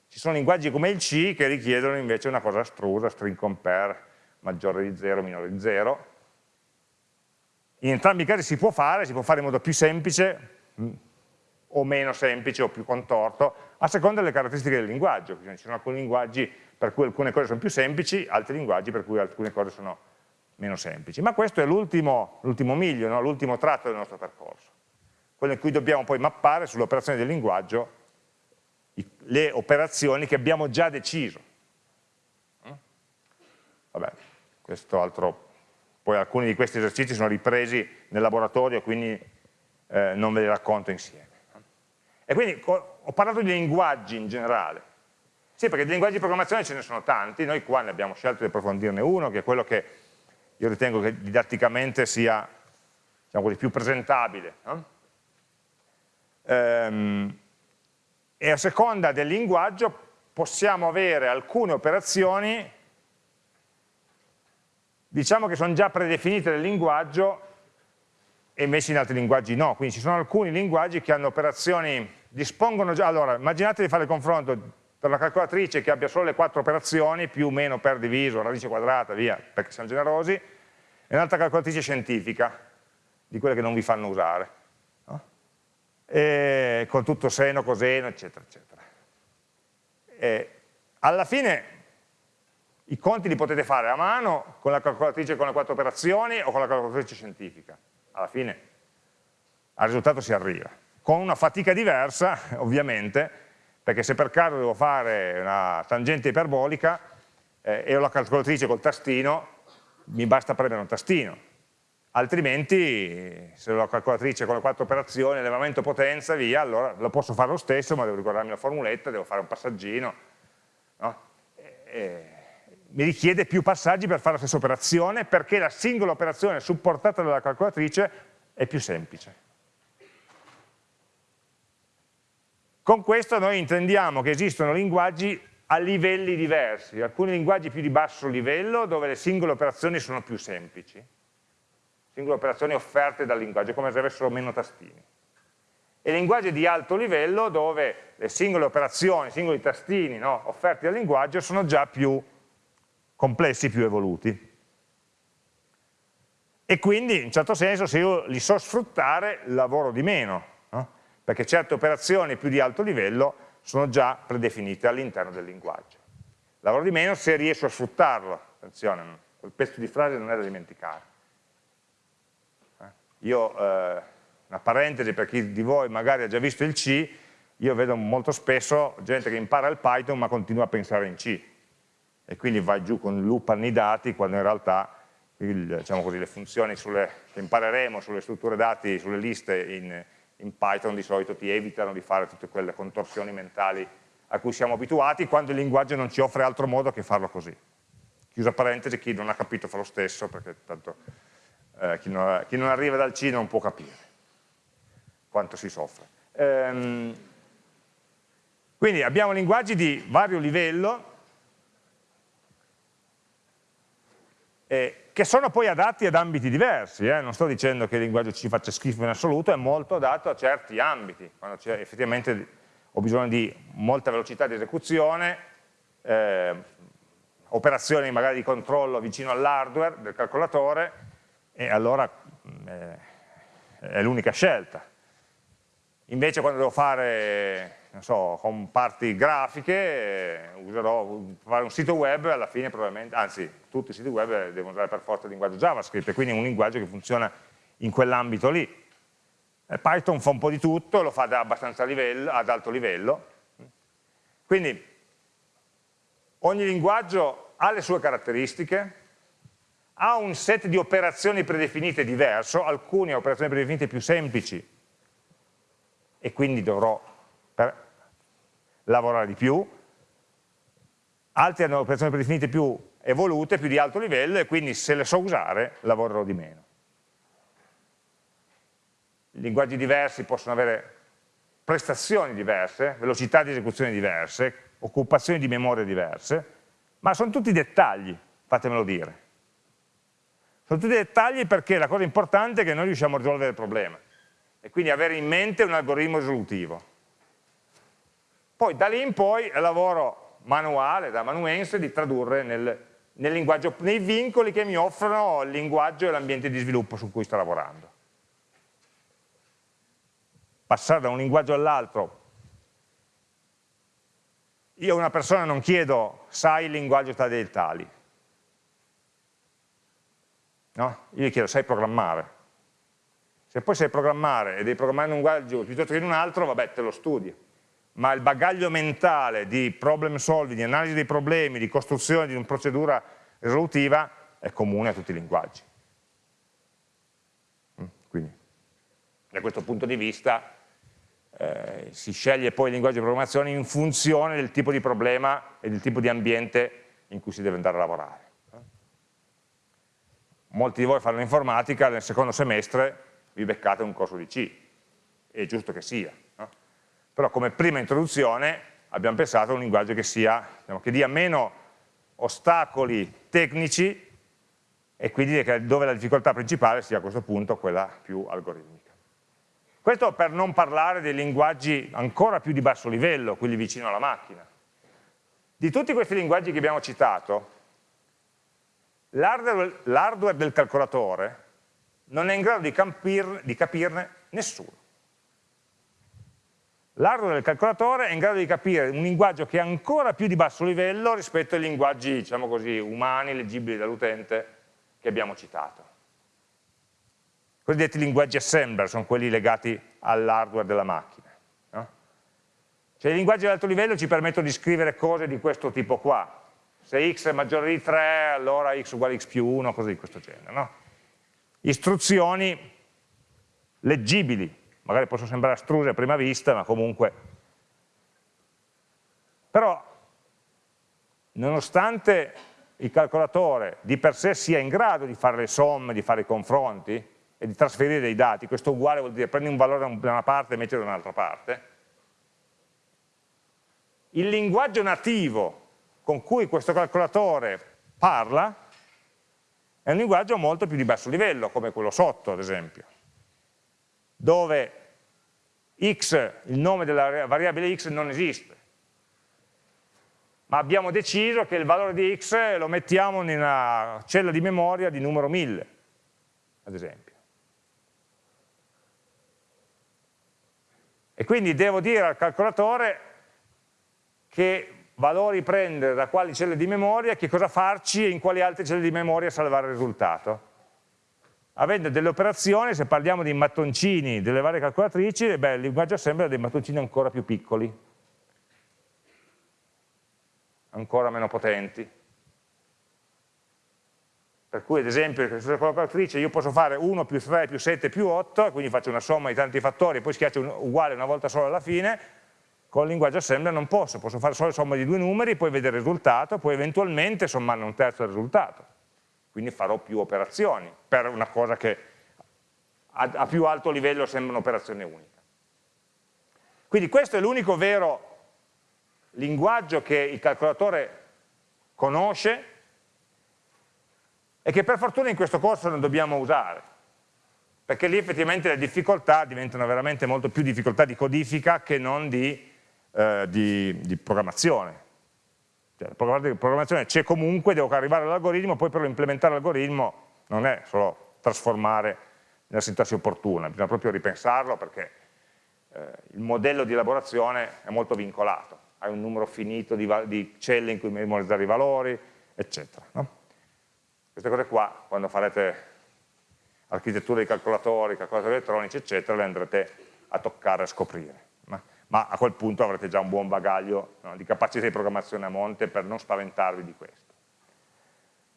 Ci sono linguaggi come il C che richiedono invece una cosa astrusa, string compare, maggiore di 0, minore di 0. In entrambi i casi si può fare, si può fare in modo più semplice mm, o meno semplice o più contorto, a seconda delle caratteristiche del linguaggio. Ci sono alcuni linguaggi per cui alcune cose sono più semplici, altri linguaggi per cui alcune cose sono meno semplici. Ma questo è l'ultimo miglio, no? l'ultimo tratto del nostro percorso, quello in cui dobbiamo poi mappare sulle operazioni del linguaggio le operazioni che abbiamo già deciso. Mm? Vabbè, questo altro, poi alcuni di questi esercizi sono ripresi nel laboratorio, quindi eh, non ve li racconto insieme. E quindi ho parlato di linguaggi in generale. Sì, perché di linguaggi di programmazione ce ne sono tanti, noi qua ne abbiamo scelto di approfondirne uno, che è quello che io ritengo che didatticamente sia diciamo così, più presentabile. No? Ehm, e a seconda del linguaggio possiamo avere alcune operazioni diciamo che sono già predefinite nel linguaggio e invece in altri linguaggi no, quindi ci sono alcuni linguaggi che hanno operazioni, dispongono già, allora immaginate di fare il confronto per la calcolatrice che abbia solo le quattro operazioni, più o meno per diviso, radice quadrata, via, perché siamo generosi, e un'altra calcolatrice scientifica, di quelle che non vi fanno usare, no? con tutto seno, coseno, eccetera, eccetera. E alla fine i conti li potete fare a mano con la calcolatrice con le quattro operazioni o con la calcolatrice scientifica. Alla fine al risultato si arriva. Con una fatica diversa, ovviamente, perché se per caso devo fare una tangente iperbolica eh, e ho la calcolatrice col tastino, mi basta premere un tastino, altrimenti se ho la calcolatrice con le quattro operazioni, elevamento potenza, via, allora lo posso fare lo stesso, ma devo ricordarmi la formuletta, devo fare un passaggino, no? e, e, mi richiede più passaggi per fare la stessa operazione, perché la singola operazione supportata dalla calcolatrice è più semplice. Con questo noi intendiamo che esistono linguaggi a livelli diversi, alcuni linguaggi più di basso livello dove le singole operazioni sono più semplici, singole operazioni offerte dal linguaggio, come se avessero meno tastini, e linguaggi di alto livello dove le singole operazioni, i singoli tastini no, offerti dal linguaggio sono già più complessi, più evoluti. E quindi in un certo senso se io li so sfruttare lavoro di meno, perché certe operazioni più di alto livello sono già predefinite all'interno del linguaggio. Lavoro di meno se riesco a sfruttarlo, attenzione, quel pezzo di frase non è da dimenticare. Eh? Io, eh, una parentesi per chi di voi magari ha già visto il C, io vedo molto spesso gente che impara il Python ma continua a pensare in C e quindi va giù con loop annidati quando in realtà il, diciamo così, le funzioni sulle, che impareremo sulle strutture dati, sulle liste in, in Python di solito ti evitano di fare tutte quelle contorsioni mentali a cui siamo abituati quando il linguaggio non ci offre altro modo che farlo così. Chiusa parentesi, chi non ha capito fa lo stesso, perché tanto eh, chi, non, chi, non, arriva dal C non può capire quanto si soffre. Ehm, quindi abbiamo linguaggi di vario livello, eh, che sono poi adatti ad ambiti diversi, eh? non sto dicendo che il linguaggio ci faccia schifo in assoluto, è molto adatto a certi ambiti, quando effettivamente ho bisogno di molta velocità di esecuzione, eh, operazioni magari di controllo vicino all'hardware del calcolatore, e allora eh, è l'unica scelta. Invece quando devo fare non so, con parti grafiche, userò fare un sito web, alla fine probabilmente, anzi tutti i siti web devono usare per forza il linguaggio JavaScript, quindi è un linguaggio che funziona in quell'ambito lì. E Python fa un po' di tutto, lo fa livello, ad alto livello, quindi ogni linguaggio ha le sue caratteristiche, ha un set di operazioni predefinite diverso, alcune operazioni predefinite più semplici, e quindi dovrò per lavorare di più, altri hanno operazioni predefinite più evolute, più di alto livello e quindi se le so usare lavorerò di meno. Linguaggi diversi possono avere prestazioni diverse, velocità di esecuzione diverse, occupazioni di memoria diverse, ma sono tutti dettagli, fatemelo dire. Sono tutti dettagli perché la cosa importante è che noi riusciamo a risolvere il problema e quindi avere in mente un algoritmo risolutivo. Poi da lì in poi è lavoro manuale, da manuense, di tradurre nel nei vincoli che mi offrono il linguaggio e l'ambiente di sviluppo su cui sto lavorando. Passare da un linguaggio all'altro. Io a una persona non chiedo, sai il linguaggio tali e tali. No? Io gli chiedo, sai programmare. Se poi sai programmare e devi programmare in un linguaggio piuttosto che in un altro, vabbè, te lo studi ma il bagaglio mentale di problem solving, di analisi dei problemi, di costruzione di una procedura risolutiva è comune a tutti i linguaggi. Mm, quindi, da questo punto di vista eh, si sceglie poi il linguaggio di programmazione in funzione del tipo di problema e del tipo di ambiente in cui si deve andare a lavorare. Molti di voi fanno informatica, nel secondo semestre vi beccate un corso di C, è giusto che sia, però come prima introduzione abbiamo pensato a un linguaggio che, sia, diciamo, che dia meno ostacoli tecnici e quindi dove la difficoltà principale sia a questo punto quella più algoritmica. Questo per non parlare dei linguaggi ancora più di basso livello, quelli vicino alla macchina. Di tutti questi linguaggi che abbiamo citato, l'hardware del calcolatore non è in grado di, capirne, di capirne nessuno. L'hardware del calcolatore è in grado di capire un linguaggio che è ancora più di basso livello rispetto ai linguaggi, diciamo così, umani, leggibili dall'utente, che abbiamo citato. I cosiddetti linguaggi assembler sono quelli legati all'hardware della macchina. No? Cioè i linguaggi di alto livello ci permettono di scrivere cose di questo tipo qua. Se x è maggiore di 3, allora x uguale x più 1, cose di questo genere. No? Istruzioni leggibili, magari possono sembrare astruse a prima vista, ma comunque... Però, nonostante il calcolatore di per sé sia in grado di fare le somme, di fare i confronti e di trasferire dei dati, questo uguale vuol dire prendi un valore da una parte e metti da un'altra parte, il linguaggio nativo con cui questo calcolatore parla è un linguaggio molto più di basso livello, come quello sotto ad esempio dove x, il nome della variabile x non esiste, ma abbiamo deciso che il valore di x lo mettiamo in una cella di memoria di numero 1000, ad esempio. E quindi devo dire al calcolatore che valori prendere da quali celle di memoria, che cosa farci e in quali altre celle di memoria salvare il risultato avendo delle operazioni, se parliamo di mattoncini delle varie calcolatrici, beh, il linguaggio assembler ha dei mattoncini ancora più piccoli, ancora meno potenti. Per cui ad esempio sulla calcolatrice io posso fare 1 più 3 più 7 più 8, quindi faccio una somma di tanti fattori e poi schiaccio un, uguale una volta solo alla fine, con il linguaggio assembler non posso, posso fare solo somma di due numeri, poi vedere il risultato, poi eventualmente sommarne un terzo del risultato quindi farò più operazioni per una cosa che a, a più alto livello sembra un'operazione unica. Quindi questo è l'unico vero linguaggio che il calcolatore conosce e che per fortuna in questo corso non dobbiamo usare, perché lì effettivamente le difficoltà diventano veramente molto più difficoltà di codifica che non di, eh, di, di programmazione. Cioè, la programmazione c'è comunque, devo arrivare all'algoritmo, poi per implementare l'algoritmo non è solo trasformare nella sintassi opportuna, bisogna proprio ripensarlo perché eh, il modello di elaborazione è molto vincolato, hai un numero finito di, di celle in cui memorizzare i valori, eccetera. No? Queste cose qua, quando farete architettura di calcolatori, calcolatori elettronici, eccetera, le andrete a toccare, a scoprire ma a quel punto avrete già un buon bagaglio no, di capacità di programmazione a monte per non spaventarvi di questo.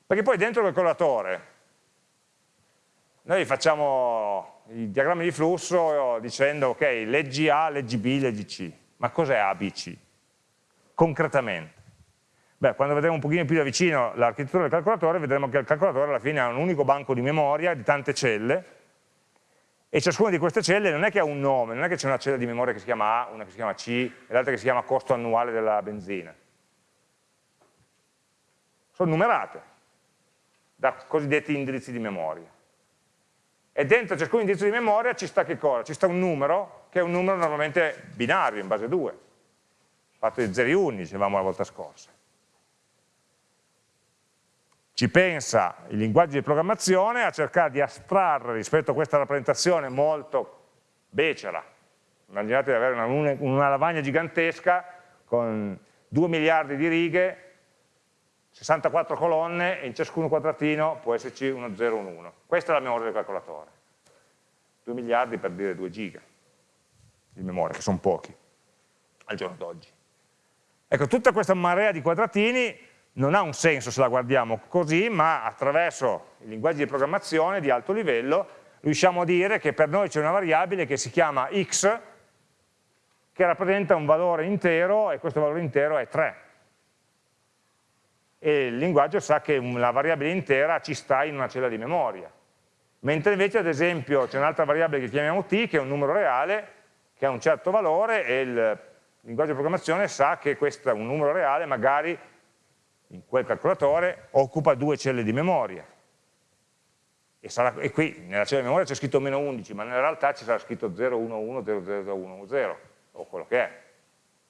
Perché poi dentro il calcolatore noi facciamo i diagrammi di flusso dicendo ok, leggi A, leggi B, leggi C. Ma cos'è A, B, C? Concretamente. Beh, quando vedremo un pochino più da vicino l'architettura del calcolatore, vedremo che il calcolatore alla fine ha un unico banco di memoria di tante celle, e ciascuna di queste celle non è che ha un nome, non è che c'è una cella di memoria che si chiama A, una che si chiama C e l'altra che si chiama costo annuale della benzina. Sono numerate da cosiddetti indirizzi di memoria. E dentro ciascun indirizzo di memoria ci sta che cosa? Ci sta un numero, che è un numero normalmente binario, in base 2, fatto di 0 e 1, dicevamo la volta scorsa. Ci pensa il linguaggio di programmazione a cercare di astrarre rispetto a questa rappresentazione molto becera. Immaginate di avere una, una lavagna gigantesca con 2 miliardi di righe, 64 colonne e in ciascuno quadratino può esserci uno 0, un 1. Questa è la memoria del calcolatore. 2 miliardi per dire 2 giga di memoria, che sono pochi al giorno d'oggi. Ecco, tutta questa marea di quadratini non ha un senso se la guardiamo così, ma attraverso i linguaggi di programmazione di alto livello riusciamo a dire che per noi c'è una variabile che si chiama x, che rappresenta un valore intero e questo valore intero è 3. E il linguaggio sa che la variabile intera ci sta in una cella di memoria. Mentre invece, ad esempio, c'è un'altra variabile che chiamiamo t, che è un numero reale, che ha un certo valore e il linguaggio di programmazione sa che questo è un numero reale, magari in quel calcolatore occupa due celle di memoria. E, sarà, e qui nella cella di memoria c'è scritto meno 11, ma nella realtà ci sarà scritto 011, 0010, o quello che è.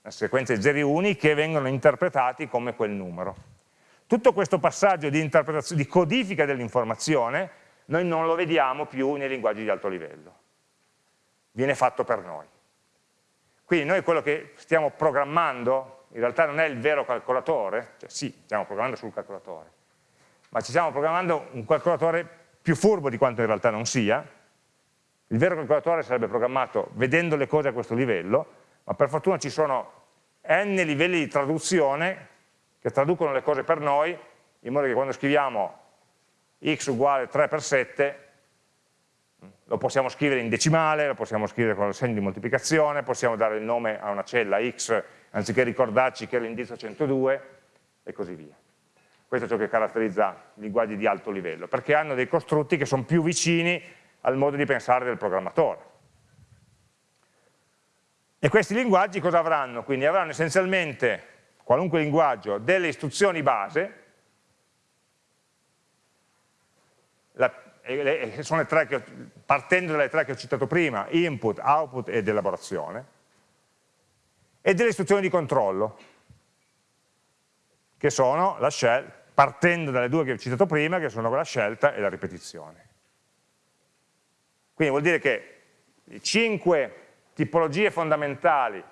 Una sequenza di zeri uni che vengono interpretati come quel numero. Tutto questo passaggio di, di codifica dell'informazione noi non lo vediamo più nei linguaggi di alto livello. Viene fatto per noi. Quindi noi quello che stiamo programmando in realtà non è il vero calcolatore, cioè sì, stiamo programmando sul calcolatore, ma ci stiamo programmando un calcolatore più furbo di quanto in realtà non sia. Il vero calcolatore sarebbe programmato vedendo le cose a questo livello, ma per fortuna ci sono n livelli di traduzione che traducono le cose per noi, in modo che quando scriviamo x uguale 3 per 7 lo possiamo scrivere in decimale, lo possiamo scrivere con il segno di moltiplicazione, possiamo dare il nome a una cella x anziché ricordarci che è l'indirizzo 102 e così via. Questo è ciò che caratterizza i linguaggi di alto livello, perché hanno dei costrutti che sono più vicini al modo di pensare del programmatore. E questi linguaggi cosa avranno? Quindi avranno essenzialmente, qualunque linguaggio, delle istruzioni base, la, sono le tre che, partendo dalle tre che ho citato prima, input, output ed elaborazione, e delle istruzioni di controllo, che sono la shell, partendo dalle due che ho citato prima, che sono la scelta e la ripetizione. Quindi vuol dire che le cinque tipologie fondamentali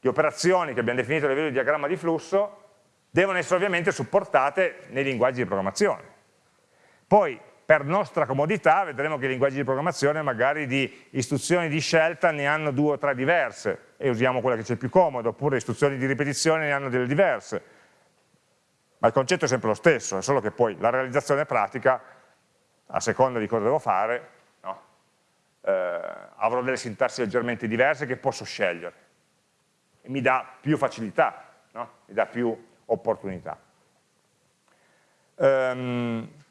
di operazioni che abbiamo definito a livello di diagramma di flusso devono essere ovviamente supportate nei linguaggi di programmazione. Poi per nostra comodità vedremo che i linguaggi di programmazione magari di istruzioni di scelta ne hanno due o tre diverse e usiamo quella che c'è più comodo, oppure istruzioni di ripetizione ne hanno delle diverse. Ma il concetto è sempre lo stesso, è solo che poi la realizzazione pratica, a seconda di cosa devo fare, no? eh, avrò delle sintassi leggermente diverse che posso scegliere. E mi dà più facilità, no? mi dà più opportunità. Um,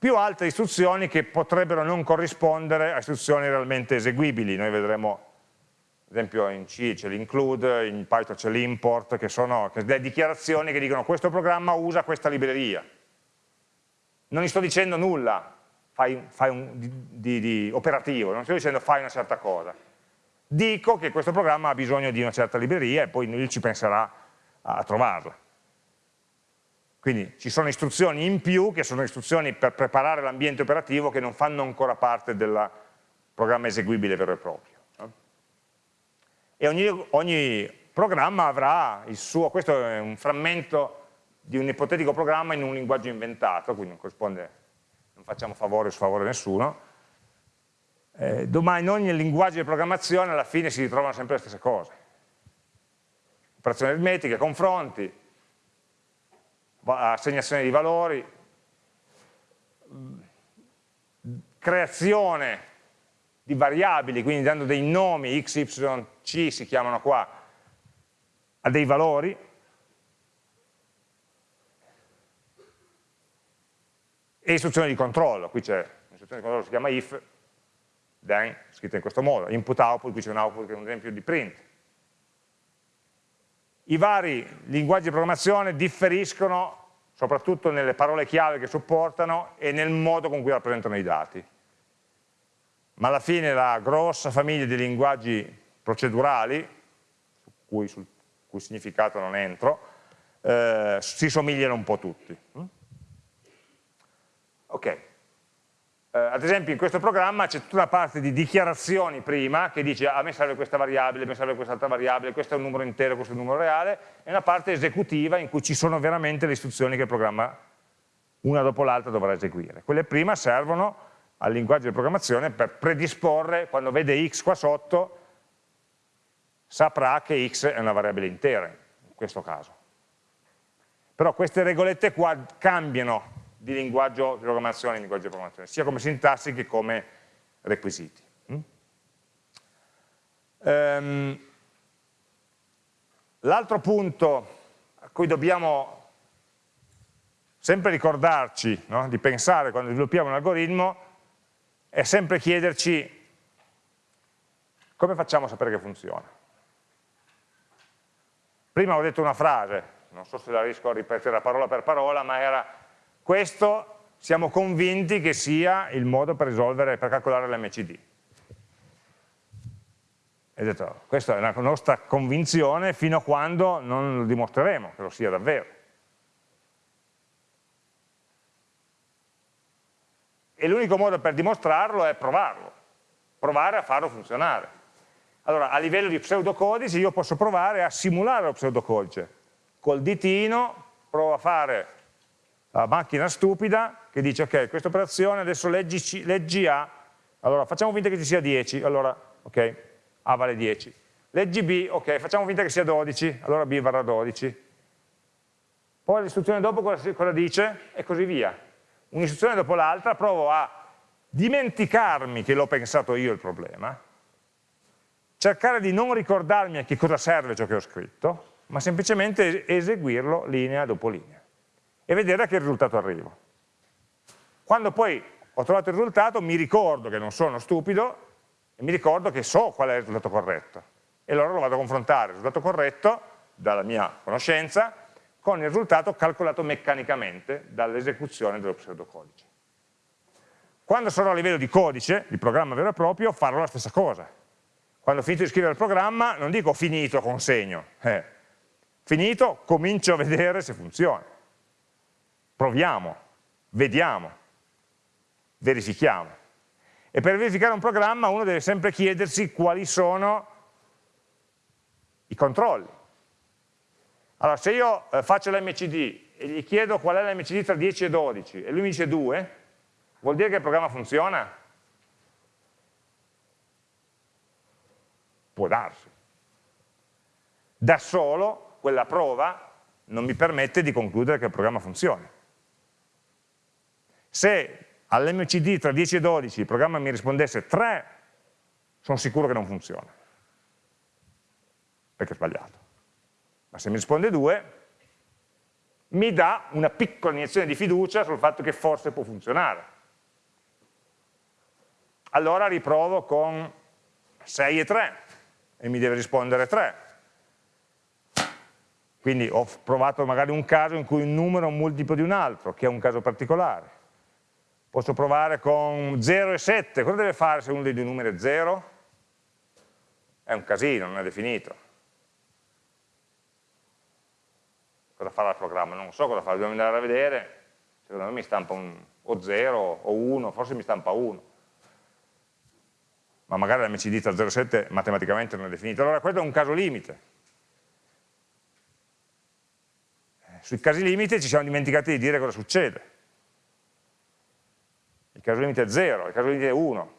più altre istruzioni che potrebbero non corrispondere a istruzioni realmente eseguibili. Noi vedremo, ad esempio in C c'è l'include, in Python c'è l'import, che sono delle dichiarazioni che dicono questo programma usa questa libreria. Non gli sto dicendo nulla fai, fai un, di, di, operativo, non sto dicendo fai una certa cosa. Dico che questo programma ha bisogno di una certa libreria e poi lui ci penserà a trovarla. Quindi ci sono istruzioni in più che sono istruzioni per preparare l'ambiente operativo che non fanno ancora parte del programma eseguibile vero e proprio. E ogni, ogni programma avrà il suo, questo è un frammento di un ipotetico programma in un linguaggio inventato, quindi non corrisponde, non facciamo favore o sfavore a nessuno, eh, domani in ogni linguaggio di programmazione alla fine si ritrovano sempre le stesse cose. Operazioni aritmetiche, confronti, assegnazione di valori, creazione di variabili, quindi dando dei nomi, x, y, c si chiamano qua, a dei valori, e istruzione di controllo, qui c'è un'istruzione di controllo si chiama if, then, scritta in questo modo, input output, qui c'è un output che è un esempio di print, i vari linguaggi di programmazione differiscono soprattutto nelle parole chiave che supportano e nel modo con cui rappresentano i dati. Ma alla fine la grossa famiglia di linguaggi procedurali, su cui, sul cui significato non entro, eh, si somigliano un po' tutti. Mm? Ok. Eh, ad esempio in questo programma c'è tutta una parte di dichiarazioni prima che dice a me serve questa variabile, a me serve quest'altra variabile, questo è un numero intero, questo è un numero reale, e una parte esecutiva in cui ci sono veramente le istruzioni che il programma una dopo l'altra dovrà eseguire. Quelle prima servono al linguaggio di programmazione per predisporre, quando vede x qua sotto, saprà che x è una variabile intera, in questo caso. Però queste regolette qua cambiano di linguaggio di programmazione in linguaggio di programmazione, sia come sintassi che come requisiti. Mm? Um, L'altro punto a cui dobbiamo sempre ricordarci no, di pensare quando sviluppiamo un algoritmo è sempre chiederci come facciamo a sapere che funziona. Prima ho detto una frase, non so se la riesco a ripetere parola per parola, ma era questo siamo convinti che sia il modo per risolvere, per calcolare l'MCD. Questa è la nostra convinzione fino a quando non lo dimostreremo che lo sia davvero. E l'unico modo per dimostrarlo è provarlo, provare a farlo funzionare. Allora, a livello di pseudocodice io posso provare a simulare lo pseudocodice. Col ditino provo a fare la macchina stupida che dice ok, questa operazione adesso leggi, leggi A, allora facciamo finta che ci sia 10, allora ok, A vale 10. Leggi B, ok, facciamo finta che sia 12, allora B varrà 12. Poi l'istruzione dopo cosa, cosa dice? E così via. Un'istruzione dopo l'altra provo a dimenticarmi che l'ho pensato io il problema, cercare di non ricordarmi a che cosa serve ciò che ho scritto, ma semplicemente eseguirlo linea dopo linea e vedere a che risultato arrivo. Quando poi ho trovato il risultato mi ricordo che non sono stupido e mi ricordo che so qual è il risultato corretto e allora lo vado a confrontare, il risultato corretto dalla mia conoscenza con il risultato calcolato meccanicamente dall'esecuzione dello pseudocodice. Quando sarò a livello di codice, di programma vero e proprio, farò la stessa cosa. Quando ho finito di scrivere il programma non dico finito, consegno, eh. finito, comincio a vedere se funziona proviamo, vediamo, verifichiamo. E per verificare un programma uno deve sempre chiedersi quali sono i controlli. Allora, se io eh, faccio l'MCD e gli chiedo qual è l'MCD tra 10 e 12 e lui mi dice 2, vuol dire che il programma funziona? Può darsi. Da solo, quella prova non mi permette di concludere che il programma funzioni. Se all'MCD tra 10 e 12 il programma mi rispondesse 3, sono sicuro che non funziona, perché è sbagliato. Ma se mi risponde 2, mi dà una piccola iniezione di fiducia sul fatto che forse può funzionare. Allora riprovo con 6 e 3 e mi deve rispondere 3. Quindi ho provato magari un caso in cui un numero è un multiplo di un altro, che è un caso particolare. Posso provare con 0 e 7, cosa deve fare se uno dei due numeri è 0? È un casino, non è definito. Cosa farà il programma? Non so cosa fa, dobbiamo andare a vedere, secondo me mi stampa un, o 0 o 1, forse mi stampa 1. Ma magari l'MCD tra 0 e 7 matematicamente non è definito. Allora questo è un caso limite. Eh, sui casi limite ci siamo dimenticati di dire cosa succede il caso limite è 0, il caso limite è 1,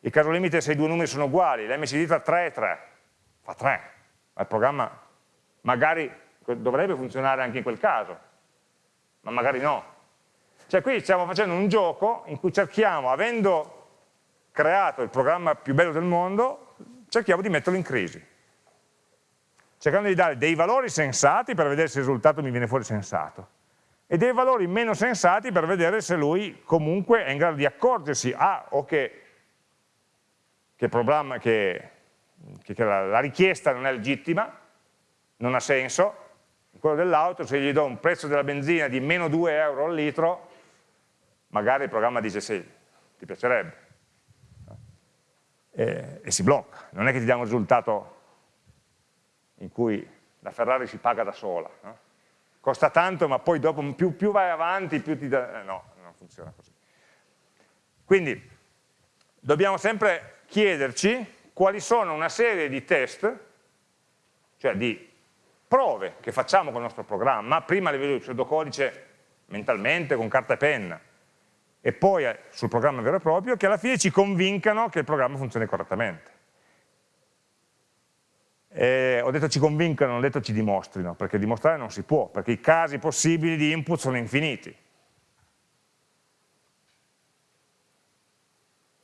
il caso limite è se i due numeri sono uguali, l'MCD tra 3 e 3, fa 3, ma il programma magari dovrebbe funzionare anche in quel caso, ma magari no. Cioè qui stiamo facendo un gioco in cui cerchiamo, avendo creato il programma più bello del mondo, cerchiamo di metterlo in crisi, cercando di dare dei valori sensati per vedere se il risultato mi viene fuori sensato e dei valori meno sensati per vedere se lui comunque è in grado di accorgersi A o che, che, che, che la, la richiesta non è legittima, non ha senso, quello dell'auto se gli do un prezzo della benzina di meno 2 euro al litro, magari il programma dice sì, ti piacerebbe, e, e si blocca, non è che ti dà un risultato in cui la Ferrari si paga da sola, no? Costa tanto ma poi dopo più, più vai avanti più ti dà... Eh, no, non funziona così. Quindi dobbiamo sempre chiederci quali sono una serie di test, cioè di prove che facciamo con il nostro programma, prima a livello di pseudocodice mentalmente, con carta e penna, e poi eh, sul programma vero e proprio, che alla fine ci convincano che il programma funzioni correttamente. E ho detto ci convincano, non ho detto ci dimostrino, perché dimostrare non si può, perché i casi possibili di input sono infiniti.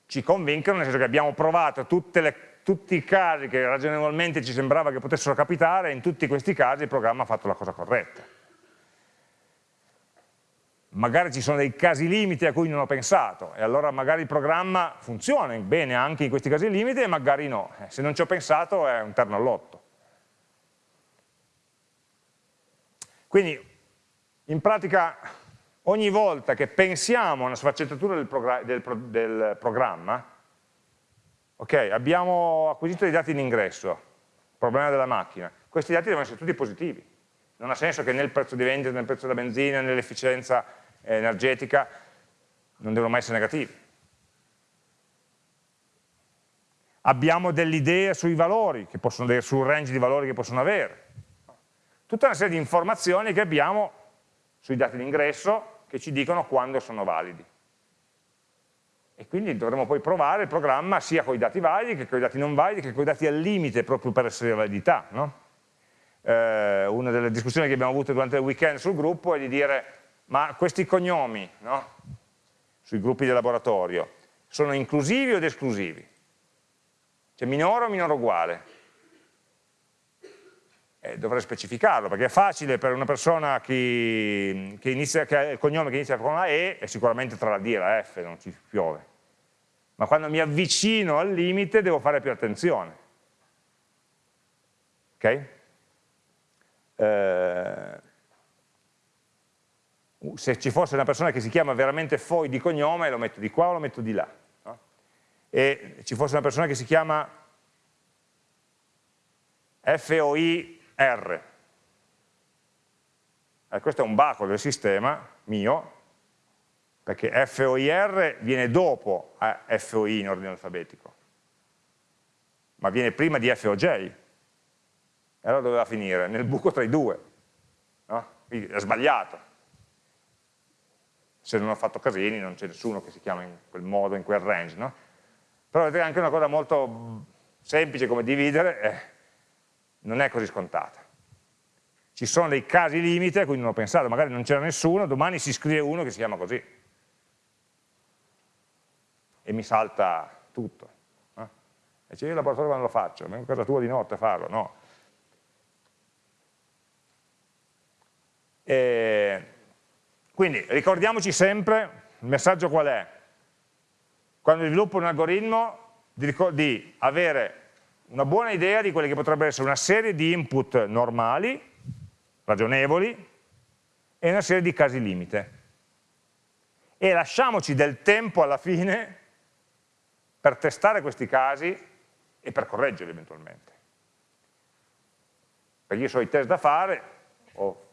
Ci convincono nel senso che abbiamo provato le, tutti i casi che ragionevolmente ci sembrava che potessero capitare e in tutti questi casi il programma ha fatto la cosa corretta. Magari ci sono dei casi limiti a cui non ho pensato e allora magari il programma funziona bene anche in questi casi limiti e magari no. Eh, se non ci ho pensato è un terno all'otto. Quindi in pratica ogni volta che pensiamo a una sfaccettatura del, progr del, pro del programma, ok, abbiamo acquisito dei dati in ingresso, problema della macchina, questi dati devono essere tutti positivi. Non ha senso che nel prezzo di vendita, nel prezzo della benzina, nell'efficienza energetica non devono mai essere negativi. Abbiamo delle idee sui valori, possono, sul range di valori che possono avere tutta una serie di informazioni che abbiamo sui dati d'ingresso che ci dicono quando sono validi. E quindi dovremo poi provare il programma sia con i dati validi che con i dati non validi, che con i dati al limite proprio per essere validità. No? Eh, una delle discussioni che abbiamo avuto durante il weekend sul gruppo è di dire ma questi cognomi no? sui gruppi di laboratorio sono inclusivi o esclusivi? Cioè minore o minore uguale? eh, dovrei specificarlo, perché è facile per una persona che, che, inizia, che ha il cognome che inizia con la E, è sicuramente tra la D e la F, non ci piove. Ma quando mi avvicino al limite devo fare più attenzione. Ok? Eh, se ci fosse una persona che si chiama veramente Foi di cognome, lo metto di qua o lo metto di là. No? E ci fosse una persona che si chiama FOI R. Eh, questo è un baco del sistema mio, perché FOIR viene dopo FOI in ordine alfabetico, ma viene prima di FOJ. E allora doveva finire? Nel buco tra i due. No? Quindi è sbagliato. Se non ho fatto casini non c'è nessuno che si chiama in quel modo, in quel range. No? Però vedete anche una cosa molto semplice come dividere, eh, non è così scontata. Ci sono dei casi limite a cui non ho pensato, magari non c'era nessuno, domani si scrive uno che si chiama così. E mi salta tutto. Eh? E dice, io il laboratorio quando lo faccio? Vengo a casa tua di notte a farlo, no. E quindi ricordiamoci sempre, il messaggio qual è? Quando sviluppo un algoritmo di, di avere una buona idea di quelle che potrebbero essere una serie di input normali, ragionevoli, e una serie di casi limite. E lasciamoci del tempo alla fine per testare questi casi e per correggerli eventualmente. Perché io so i test da fare, ho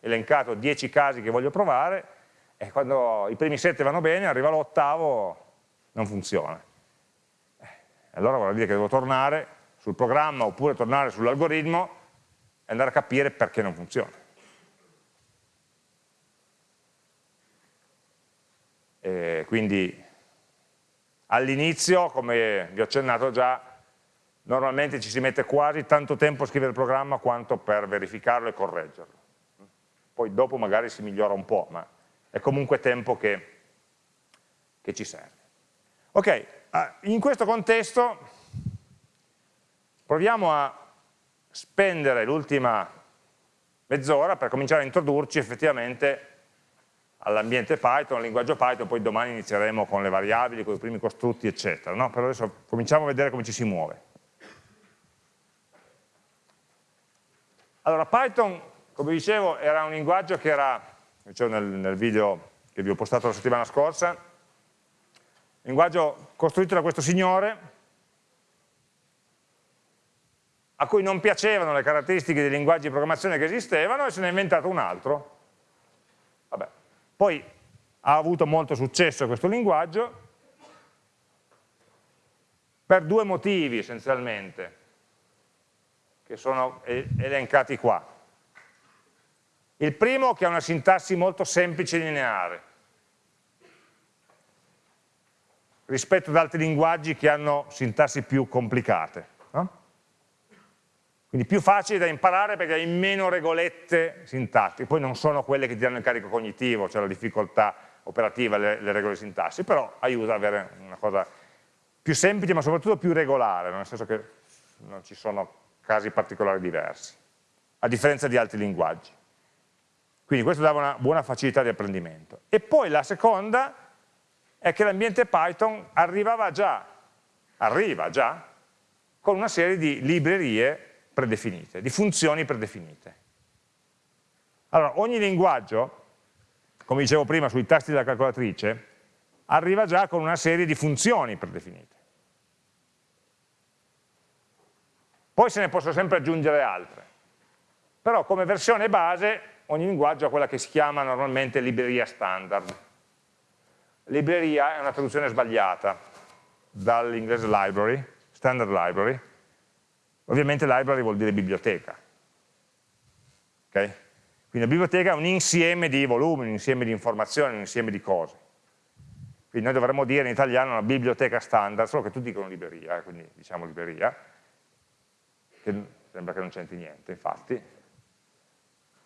elencato 10 casi che voglio provare, e quando i primi 7 vanno bene, arriva l'ottavo, non funziona. Eh, allora vuol dire che devo tornare sul programma oppure tornare sull'algoritmo e andare a capire perché non funziona. E quindi all'inizio, come vi ho accennato già, normalmente ci si mette quasi tanto tempo a scrivere il programma quanto per verificarlo e correggerlo. Poi dopo magari si migliora un po', ma è comunque tempo che, che ci serve. Ok, ah, in questo contesto Proviamo a spendere l'ultima mezz'ora per cominciare a introdurci effettivamente all'ambiente Python, al linguaggio Python, poi domani inizieremo con le variabili, con i primi costrutti, eccetera. No? Per adesso cominciamo a vedere come ci si muove. Allora, Python, come dicevo, era un linguaggio che era, dicevo nel, nel video che vi ho postato la settimana scorsa, linguaggio costruito da questo signore, a cui non piacevano le caratteristiche dei linguaggi di programmazione che esistevano e se ne è inventato un altro. Vabbè. Poi ha avuto molto successo questo linguaggio per due motivi essenzialmente, che sono elencati qua. Il primo che ha una sintassi molto semplice e lineare, rispetto ad altri linguaggi che hanno sintassi più complicate. No? Quindi più facile da imparare perché hai meno regolette sintattiche, poi non sono quelle che ti danno il carico cognitivo, cioè la difficoltà operativa, le, le regole sintassi, però aiuta ad avere una cosa più semplice ma soprattutto più regolare, nel senso che non ci sono casi particolari diversi, a differenza di altri linguaggi. Quindi questo dava una buona facilità di apprendimento. E poi la seconda è che l'ambiente Python arrivava già, arriva già, con una serie di librerie predefinite, di funzioni predefinite. Allora, ogni linguaggio, come dicevo prima sui tasti della calcolatrice, arriva già con una serie di funzioni predefinite. Poi se ne possono sempre aggiungere altre. Però come versione base ogni linguaggio ha quella che si chiama normalmente libreria standard. Libreria è una traduzione sbagliata dall'inglese library, standard library, Ovviamente library vuol dire biblioteca. Okay? Quindi la biblioteca è un insieme di volumi, un insieme di informazioni, un insieme di cose. Quindi noi dovremmo dire in italiano una biblioteca standard, solo che tutti dicono libreria, eh, quindi diciamo libreria, che sembra che non c'entri niente, infatti.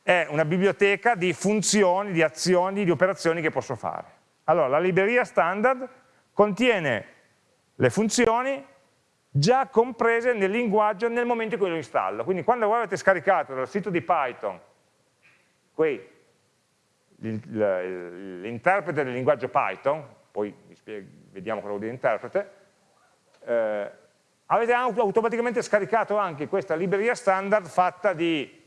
È una biblioteca di funzioni, di azioni, di operazioni che posso fare. Allora, la libreria standard contiene le funzioni già comprese nel linguaggio nel momento in cui lo installo. Quindi quando voi avete scaricato dal sito di Python l'interprete del linguaggio Python, poi vediamo cosa vuol dire interprete, eh, avete automaticamente scaricato anche questa libreria standard fatta di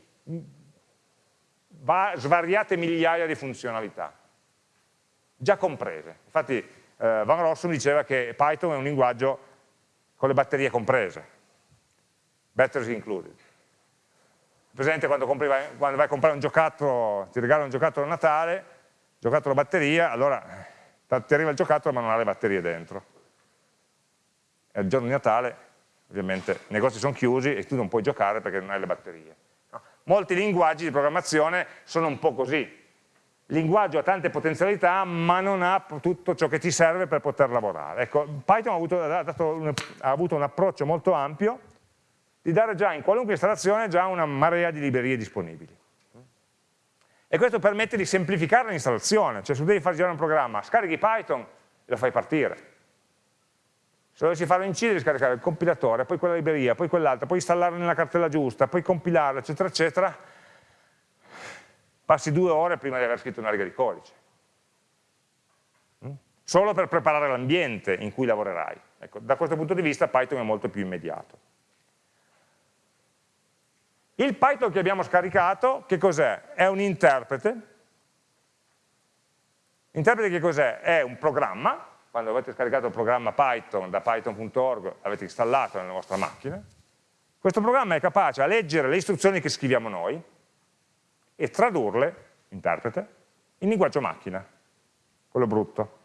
svariate migliaia di funzionalità, già comprese. Infatti eh, Van Rossum diceva che Python è un linguaggio con le batterie comprese, batteries included. Presente quando, compri, quando, vai a comprare un giocattolo, ti regala un giocattolo a Natale, giocattolo a batteria, allora ti arriva il giocattolo ma non ha le batterie dentro. E il giorno di Natale, ovviamente, i negozi sono chiusi e tu non puoi giocare perché non hai le batterie. Molti linguaggi di programmazione sono un po' così, il linguaggio ha tante potenzialità ma non ha tutto ciò che ti serve per poter lavorare. Ecco, Python ha avuto, ha un, ha avuto un approccio molto ampio di dare già in qualunque installazione già una marea di librerie disponibili. E questo permette di semplificare l'installazione, cioè se devi far girare un programma, scarichi Python e lo fai partire. Se dovessi farlo incidere, scaricare il compilatore, poi quella libreria, poi quell'altra, poi installarla nella cartella giusta, poi compilarla, eccetera, eccetera, passi due ore prima di aver scritto una riga di codice. Mm? Solo per preparare l'ambiente in cui lavorerai. Ecco, da questo punto di vista Python è molto più immediato. Il Python che abbiamo scaricato, che cos'è? È un interprete. Interprete che cos'è? È un programma, quando avete scaricato il programma Python da python.org, l'avete installato nella vostra macchina. Questo programma è capace a leggere le istruzioni che scriviamo noi, e tradurle, interprete, in linguaggio macchina, quello brutto.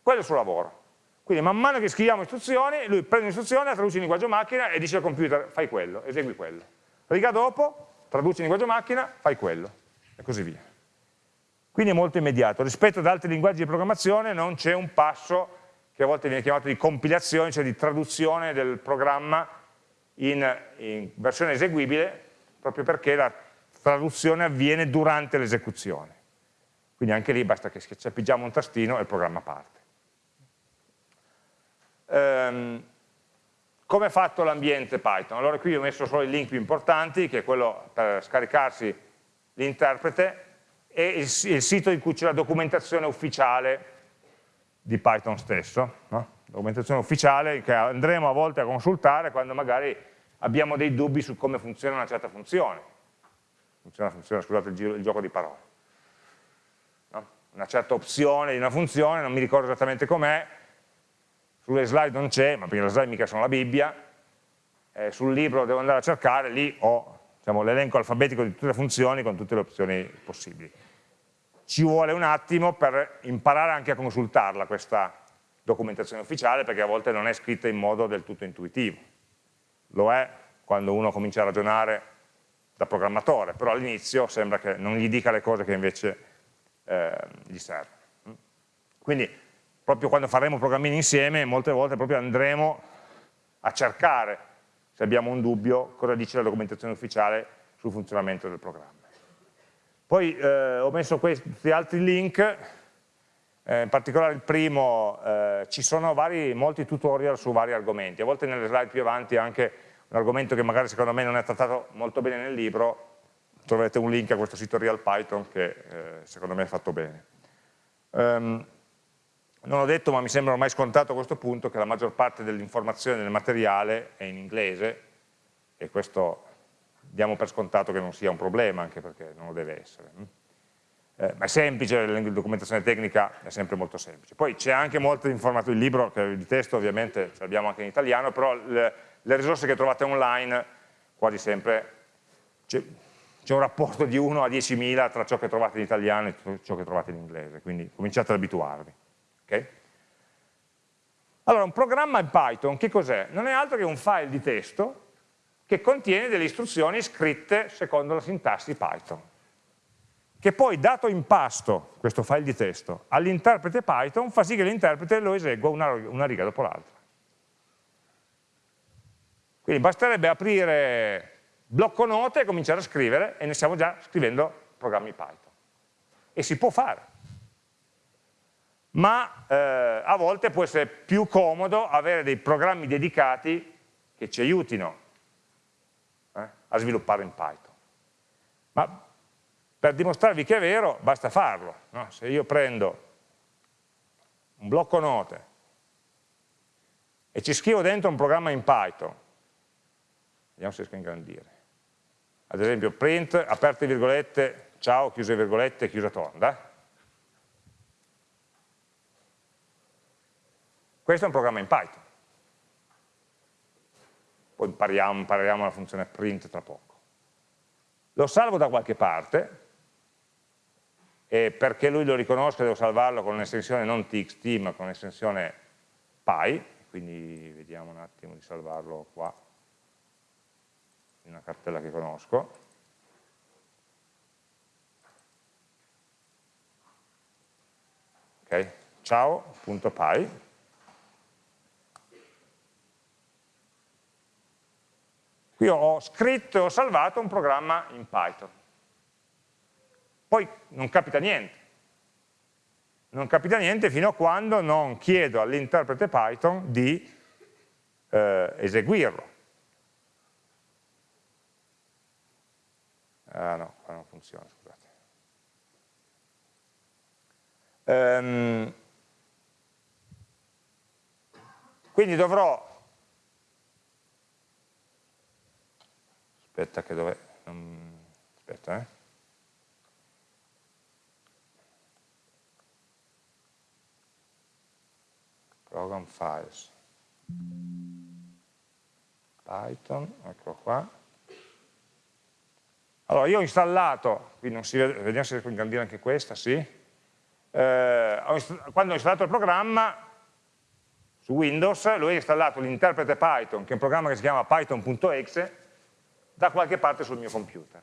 Quello è il suo lavoro. Quindi man mano che scriviamo istruzioni, lui prende un'istruzione, la traduce in linguaggio macchina e dice al computer fai quello, esegui quello. Riga dopo, traduce in linguaggio macchina, fai quello, e così via. Quindi è molto immediato. Rispetto ad altri linguaggi di programmazione non c'è un passo che a volte viene chiamato di compilazione, cioè di traduzione del programma in, in versione eseguibile proprio perché la traduzione avviene durante l'esecuzione. Quindi anche lì basta che schiacciamo un tastino e il programma parte. Um, come è fatto l'ambiente Python? Allora qui ho messo solo i link più importanti, che è quello per scaricarsi l'interprete e il, il, sito in cui c'è la documentazione ufficiale di Python stesso. No? documentazione ufficiale che andremo a volte a consultare quando magari abbiamo dei dubbi su come funziona una certa funzione. Funziona, funziona scusate il, giro, il, gioco di parole. No? Una certa opzione di una funzione, non mi ricordo esattamente com'è, sulle slide non c'è, ma perché le slide mica sono la Bibbia, eh, sul libro devo andare a cercare, lì ho diciamo, l'elenco alfabetico di tutte le funzioni con tutte le opzioni possibili. Ci vuole un attimo per imparare anche a consultarla questa documentazione ufficiale perché a volte non è scritta in modo del tutto intuitivo. Lo è quando uno comincia a ragionare da programmatore, però all'inizio sembra che non gli dica le cose che invece eh, gli servono. Quindi proprio quando faremo programmini insieme, molte volte proprio andremo a cercare, se abbiamo un dubbio, cosa dice la documentazione ufficiale sul funzionamento del programma. Poi eh, ho messo questi altri link, eh, in particolare il primo, eh, ci sono vari, molti tutorial su vari argomenti, a volte nelle slide più avanti anche un argomento che magari secondo me non è trattato molto bene nel libro, troverete un link a questo sito Real Python che eh, secondo me è fatto bene. Um, non ho detto, ma mi sembra ormai scontato a questo punto, che la maggior parte dell'informazione del materiale è in inglese e questo diamo per scontato che non sia un problema, anche perché non lo deve essere. Eh, ma è semplice, la documentazione tecnica è sempre molto semplice. Poi c'è anche molto informazione, il libro di testo ovviamente ce l'abbiamo anche in italiano, però le, le risorse che trovate online quasi sempre c'è un rapporto di 1 a 10.000 tra ciò che trovate in italiano e ciò che trovate in inglese, quindi cominciate ad abituarvi. Okay? Allora, un programma in Python che cos'è? Non è altro che un file di testo che contiene delle istruzioni scritte secondo la sintassi Python, che poi dato in pasto questo file di testo all'interprete Python fa sì che l'interprete lo esegua una, una riga dopo l'altra. Quindi basterebbe aprire blocco note e cominciare a scrivere e ne stiamo già scrivendo programmi Python. E si può fare ma eh, a volte può essere più comodo avere dei programmi dedicati che ci aiutino a sviluppare in Python. Ma per dimostrarvi che è vero basta farlo. No? Se io prendo un blocco note e ci scrivo dentro un programma in Python, vediamo se riesco a ingrandire, ad esempio print, aperte virgolette, ciao, chiuse virgolette, chiusa tonda, Questo è un programma in Python. Poi impariamo, impareremo la funzione print tra poco. Lo salvo da qualche parte, e perché lui lo riconosca devo salvarlo con un'estensione non txt ma con un'estensione py, quindi vediamo un attimo di salvarlo qua, in una cartella che conosco. Ok, ciao.py Qui ho scritto e ho salvato un programma in Python. Poi non capita niente. Non capita niente fino a quando non chiedo all'interprete Python di eh, eseguirlo. Ah no, qua non funziona, scusate. Um, quindi dovrò aspetta che non, aspetta eh. Program files. Python, ecco qua. Allora io ho installato qui non si vede, vediamo se riesco a ingrandire anche questa, sì. Eh, ho quando ho installato il programma su Windows lui ha installato l'interprete Python che è un programma che si chiama python.exe da qualche parte sul mio computer.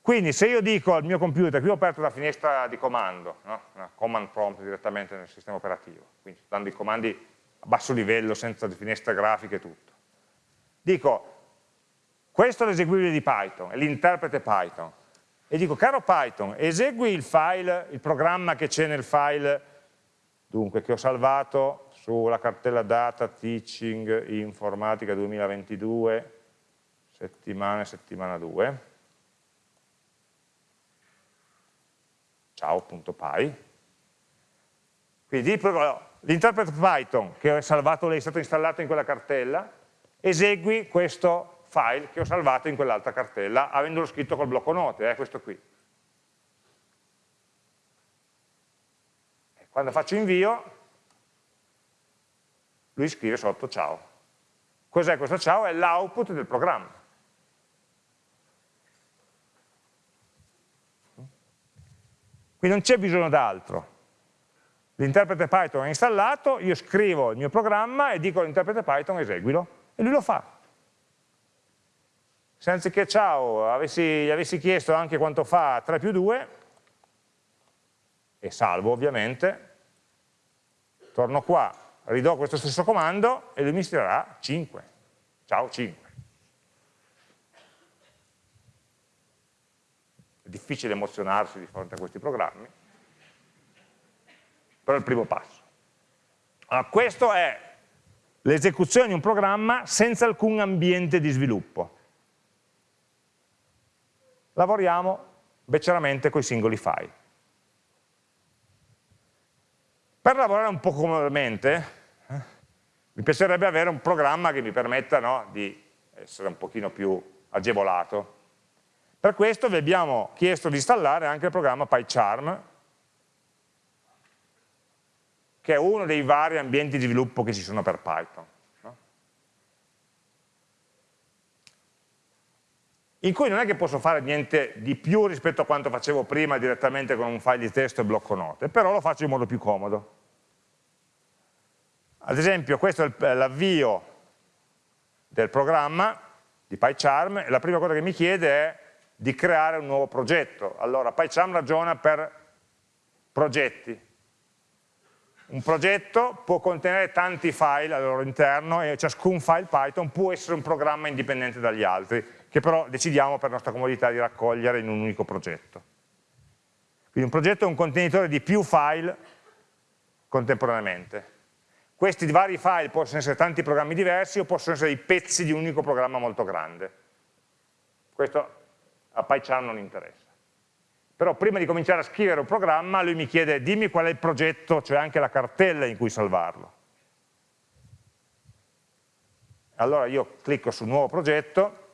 Quindi se io dico al mio computer, qui ho aperto una finestra di comando, no? una command prompt direttamente nel sistema operativo, quindi dando i comandi a basso livello, senza finestre grafiche e tutto. Dico, questo è l'eseguibile di Python, è l'interprete Python, e dico, caro Python, esegui il file, il programma che c'è nel file, dunque, che ho salvato sulla cartella data teaching informatica 2022, settimana settimana 2, ciao.py. Quindi l'interpreto Python che ho salvato è stato installato in quella cartella, esegui questo file che ho salvato in quell'altra cartella, avendolo scritto col blocco note, è eh, questo qui. quando faccio invio, lui scrive sotto ciao. Cos'è questo ciao? È l'output del programma. Quindi non c'è bisogno d'altro. L'interprete Python è installato, io scrivo il mio programma e dico all'interprete Python eseguilo, e lui lo fa. Se anziché ciao avessi, gli avessi chiesto anche quanto fa 3 più 2, e salvo ovviamente, torno qua, ridò questo stesso comando e lui mi stirerà 5. Ciao 5. È difficile emozionarsi di fronte a questi programmi, però è il primo passo. Allora, questo è l'esecuzione di un programma senza alcun ambiente di sviluppo. Lavoriamo beceramente con i singoli file. Per lavorare un po' comodamente, mi piacerebbe avere un programma che mi permetta no, di essere un pochino più agevolato. Per questo vi abbiamo chiesto di installare anche il programma PyCharm, che è uno dei vari ambienti di sviluppo che ci sono per Python. in cui non è che posso fare niente di più rispetto a quanto facevo prima direttamente con un file di testo e blocco note, però lo faccio in modo più comodo. Ad esempio questo è l'avvio del programma di PyCharm e la prima cosa che mi chiede è di creare un nuovo progetto. Allora PyCharm ragiona per progetti. Un progetto può contenere tanti file al loro interno e ciascun file Python può essere un programma indipendente dagli altri che però decidiamo per nostra comodità di raccogliere in un unico progetto. Quindi un progetto è un contenitore di più file contemporaneamente. Questi vari file possono essere tanti programmi diversi o possono essere i pezzi di un unico programma molto grande. Questo a PyCharm non interessa. Però prima di cominciare a scrivere un programma lui mi chiede dimmi qual è il progetto, cioè anche la cartella in cui salvarlo. Allora io clicco su nuovo progetto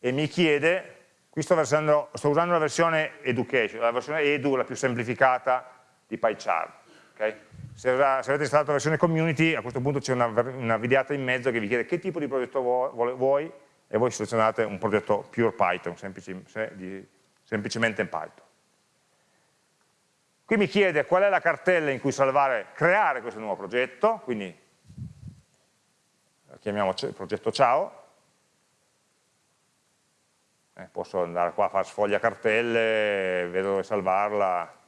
e mi chiede, qui sto, versando, sto usando la versione education, la versione edu, la più semplificata di PyCharm. Okay? Se, avete installato la versione community, a questo punto c'è una, una, videata in mezzo che vi chiede che tipo di progetto vuoi e voi selezionate un progetto pure Python, semplici, di, semplicemente in Python. Qui mi chiede qual è la cartella in cui salvare, creare questo nuovo progetto, quindi chiamiamo progetto ciao, eh, posso andare qua a fare sfoglia cartelle, vedo dove salvarla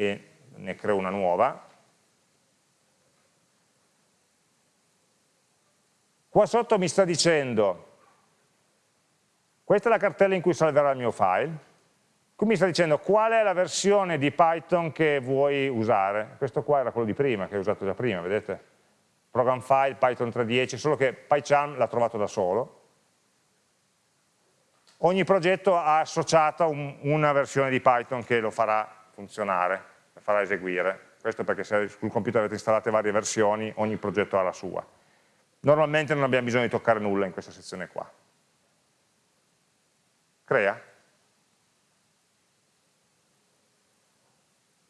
e ne creo una nuova. Qua sotto mi sta dicendo, questa è la cartella in cui salverà il mio file, qui mi sta dicendo qual è la versione di Python che vuoi usare. Questo qua era quello di prima, che ho usato già prima, vedete? Program file, Python 3.10, solo che PyCharm l'ha trovato da solo ogni progetto ha associato un, una versione di Python che lo farà funzionare, lo farà eseguire. Questo perché se sul computer avete installate varie versioni, ogni progetto ha la sua. Normalmente non abbiamo bisogno di toccare nulla in questa sezione qua. Crea.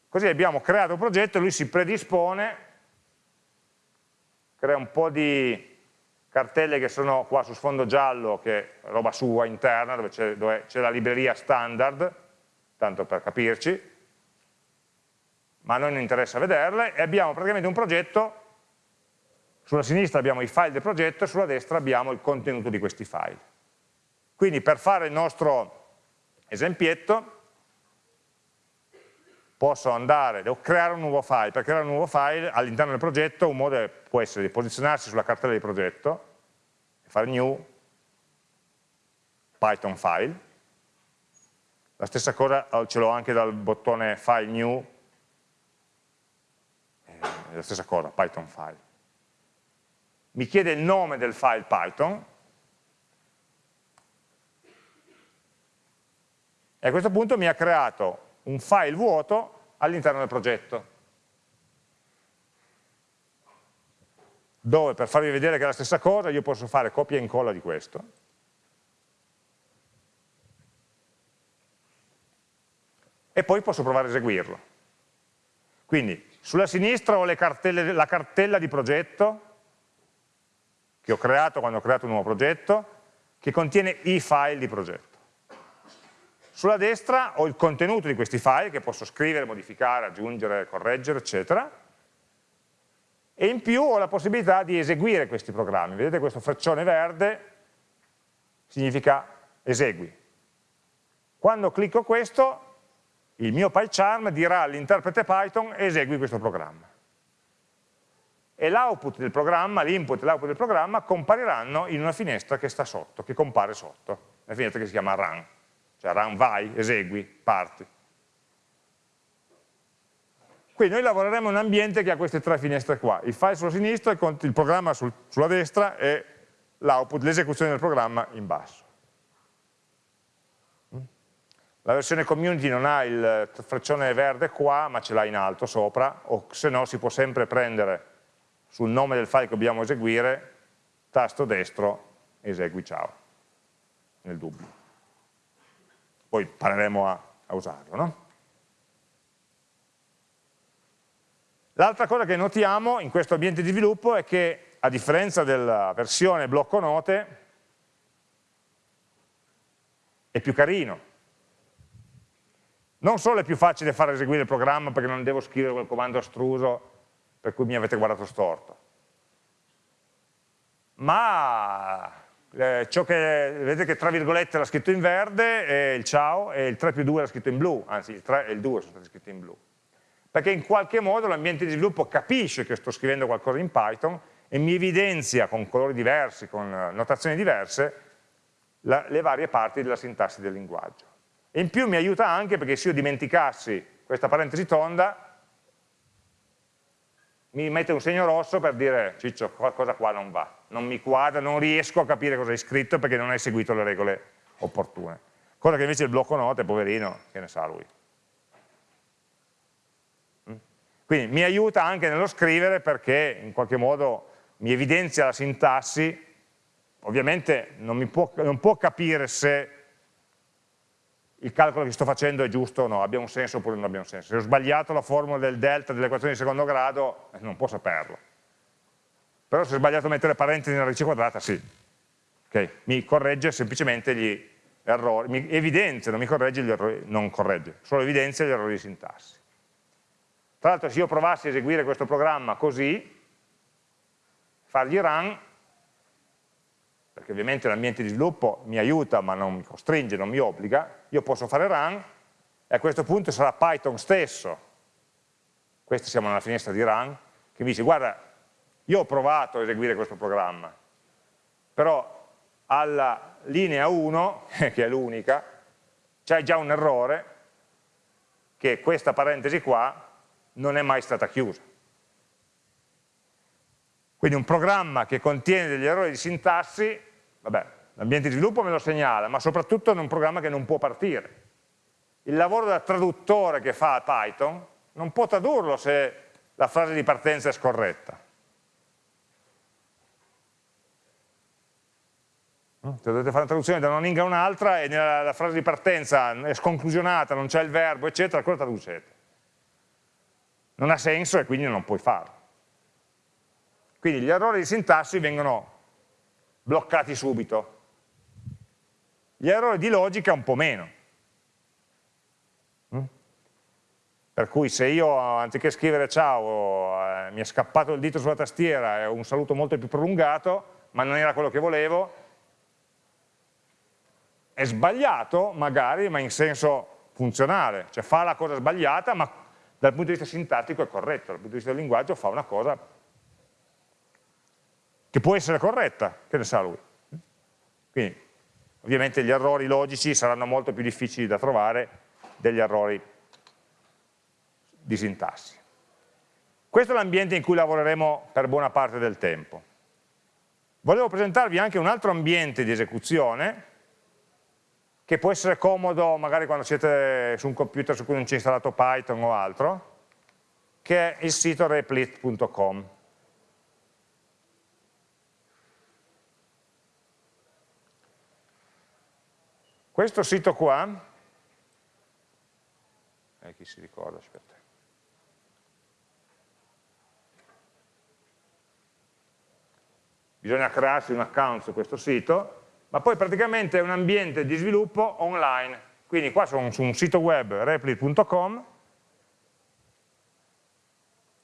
Così abbiamo creato un progetto, lui si predispone, crea un po' di cartelle che sono qua su sfondo giallo, che è roba sua interna, dove c'è la libreria standard, tanto per capirci, ma a noi non interessa vederle, e abbiamo praticamente un progetto, sulla sinistra abbiamo i file del progetto e sulla destra abbiamo il contenuto di questi file. Quindi per fare il nostro esempietto, posso andare, devo creare un nuovo file, per creare un nuovo file all'interno del progetto un modo può essere di posizionarsi sulla cartella di progetto, fare new Python file, la stessa cosa ce l'ho anche dal bottone file new, è la stessa cosa, Python file. Mi chiede il nome del file Python, e a questo punto mi ha creato un file vuoto all'interno del progetto, dove per farvi vedere che è la stessa cosa io posso fare copia e incolla di questo, e poi posso provare a eseguirlo. Quindi sulla sinistra ho cartelle, la cartella di progetto che ho creato quando ho creato un nuovo progetto, che contiene i file di progetto. Sulla destra ho il contenuto di questi file che posso scrivere, modificare, aggiungere, correggere, eccetera. E in più ho la possibilità di eseguire questi programmi. Vedete questo freccione verde significa esegui. Quando clicco questo, il mio PyCharm dirà all'interprete Python esegui questo programma. E l'output del programma, l'input e l'output del programma compariranno in una finestra che sta sotto, che compare sotto, una finestra che si chiama run, cioè run vai, esegui, parti. Quindi noi lavoreremo in un ambiente che ha queste tre finestre qua, il file sulla sinistra, il programma sul, sulla destra e l'output, l'esecuzione del programma in basso. La versione community non ha il freccione verde qua, ma ce l'ha in alto sopra, o se no si può sempre prendere sul nome del file che dobbiamo eseguire, tasto destro, esegui ciao, nel dubbio. Poi impareremo a, a usarlo. No? L'altra cosa che notiamo in questo ambiente di sviluppo è che, a differenza della versione blocco note, è più carino, non solo è più facile far eseguire il programma perché non devo scrivere quel comando astruso per cui mi avete guardato storto, ma eh, ciò che, vedete che tra virgolette era scritto in verde è il ciao e il 3 più 2 era scritto in blu, anzi il 3 e il 2 sono stati scritti in blu. Perché in qualche modo l'ambiente di sviluppo capisce che sto scrivendo qualcosa in Python e mi evidenzia con colori diversi, con notazioni diverse, la, le varie parti della sintassi del linguaggio. E in più mi aiuta anche perché se io dimenticassi questa parentesi tonda, mi mette un segno rosso per dire Ciccio, qualcosa qua non va, non mi quadra, non riesco a capire cosa hai scritto perché non hai seguito le regole opportune. Cosa che invece il blocco note, poverino, che ne sa lui. Mm? Quindi mi aiuta anche nello scrivere perché in qualche modo mi evidenzia la sintassi, ovviamente non, può, non può capire se il calcolo che sto facendo è giusto o no, abbia un senso oppure non abbia un senso. Se ho sbagliato la formula del delta dell'equazione di secondo grado, eh, non può saperlo. Però se ho sbagliato a mettere parentesi nella radice quadrata, sì. Okay. Mi corregge semplicemente gli errori, mi evidenzia, non mi corregge gli errori, non corregge, solo evidenzia gli errori di sintassi. Tra l'altro se io provassi a eseguire questo programma così, fargli run, perché ovviamente l'ambiente di sviluppo mi aiuta ma non mi costringe, non mi obbliga, io posso fare run e a questo punto sarà Python stesso, questa siamo nella finestra di run, che mi dice guarda, io ho provato a eseguire questo programma, però alla linea 1, che è l'unica, c'è già un errore che questa parentesi qua non è mai stata chiusa. Quindi un programma che contiene degli errori di sintassi vabbè, l'ambiente di sviluppo me lo segnala, ma soprattutto in un programma che non può partire. Il lavoro da traduttore che fa Python non può tradurlo se la frase di partenza è scorretta. Se dovete fare una traduzione da una lingua a un'altra e nella frase di partenza è sconclusionata, non c'è il verbo, eccetera, cosa traducete? Non ha senso e quindi non puoi farlo. Quindi gli errori di sintassi vengono bloccati subito. Gli errori di logica un po' meno. Mm? Per cui se io anziché scrivere ciao eh, mi è scappato il dito sulla tastiera e un saluto molto più prolungato, ma non era quello che volevo, è sbagliato magari, ma in senso funzionale, cioè fa la cosa sbagliata, ma dal punto di vista sintattico è corretto, dal punto di vista del linguaggio fa una cosa che può essere corretta, che ne sa lui. Quindi ovviamente gli errori logici saranno molto più difficili da trovare degli errori di sintassi. Questo è l'ambiente in cui lavoreremo per buona parte del tempo. Volevo presentarvi anche un altro ambiente di esecuzione che può essere comodo magari quando siete su un computer su cui non c'è installato Python o altro, che è il sito replit.com. Questo sito qua eh, chi si ricorda, aspetta. Bisogna crearsi un account su questo sito, ma poi praticamente è un ambiente di sviluppo online. Quindi qua sono su un sito web repli.com,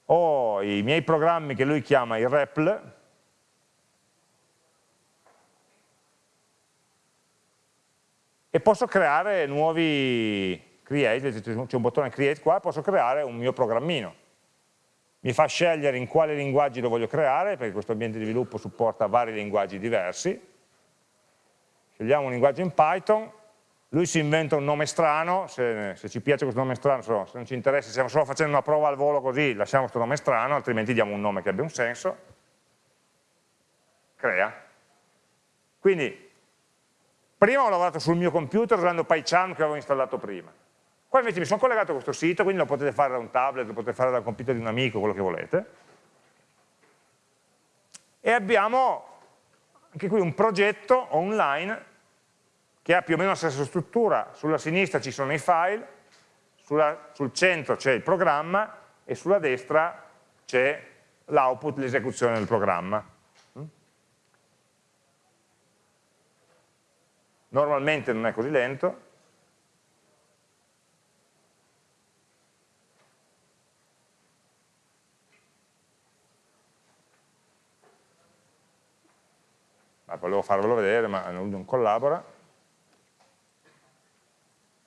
ho i miei programmi che lui chiama i REPL, e posso creare nuovi create, c'è un bottone create qua, posso creare un mio programmino. Mi fa scegliere in quale linguaggi lo voglio creare, perché questo ambiente di sviluppo supporta vari linguaggi diversi. Scegliamo un linguaggio in Python, lui si inventa un nome strano, se, se ci piace questo nome strano, se non ci interessa, stiamo solo facendo una prova al volo così, lasciamo questo nome strano, altrimenti diamo un nome che abbia un senso. Crea. Quindi Prima ho lavorato sul mio computer usando PyCharm che avevo installato prima. Qua invece mi sono collegato a questo sito, quindi lo potete fare da un tablet, lo potete fare dal computer di un amico, quello che volete. E abbiamo anche qui un progetto online che ha più o meno la stessa struttura. Sulla sinistra ci sono i file, sulla, sul centro c'è il programma e sulla destra c'è l'output, l'esecuzione del programma. Normalmente non è così lento, ah, volevo farvelo vedere ma non collabora.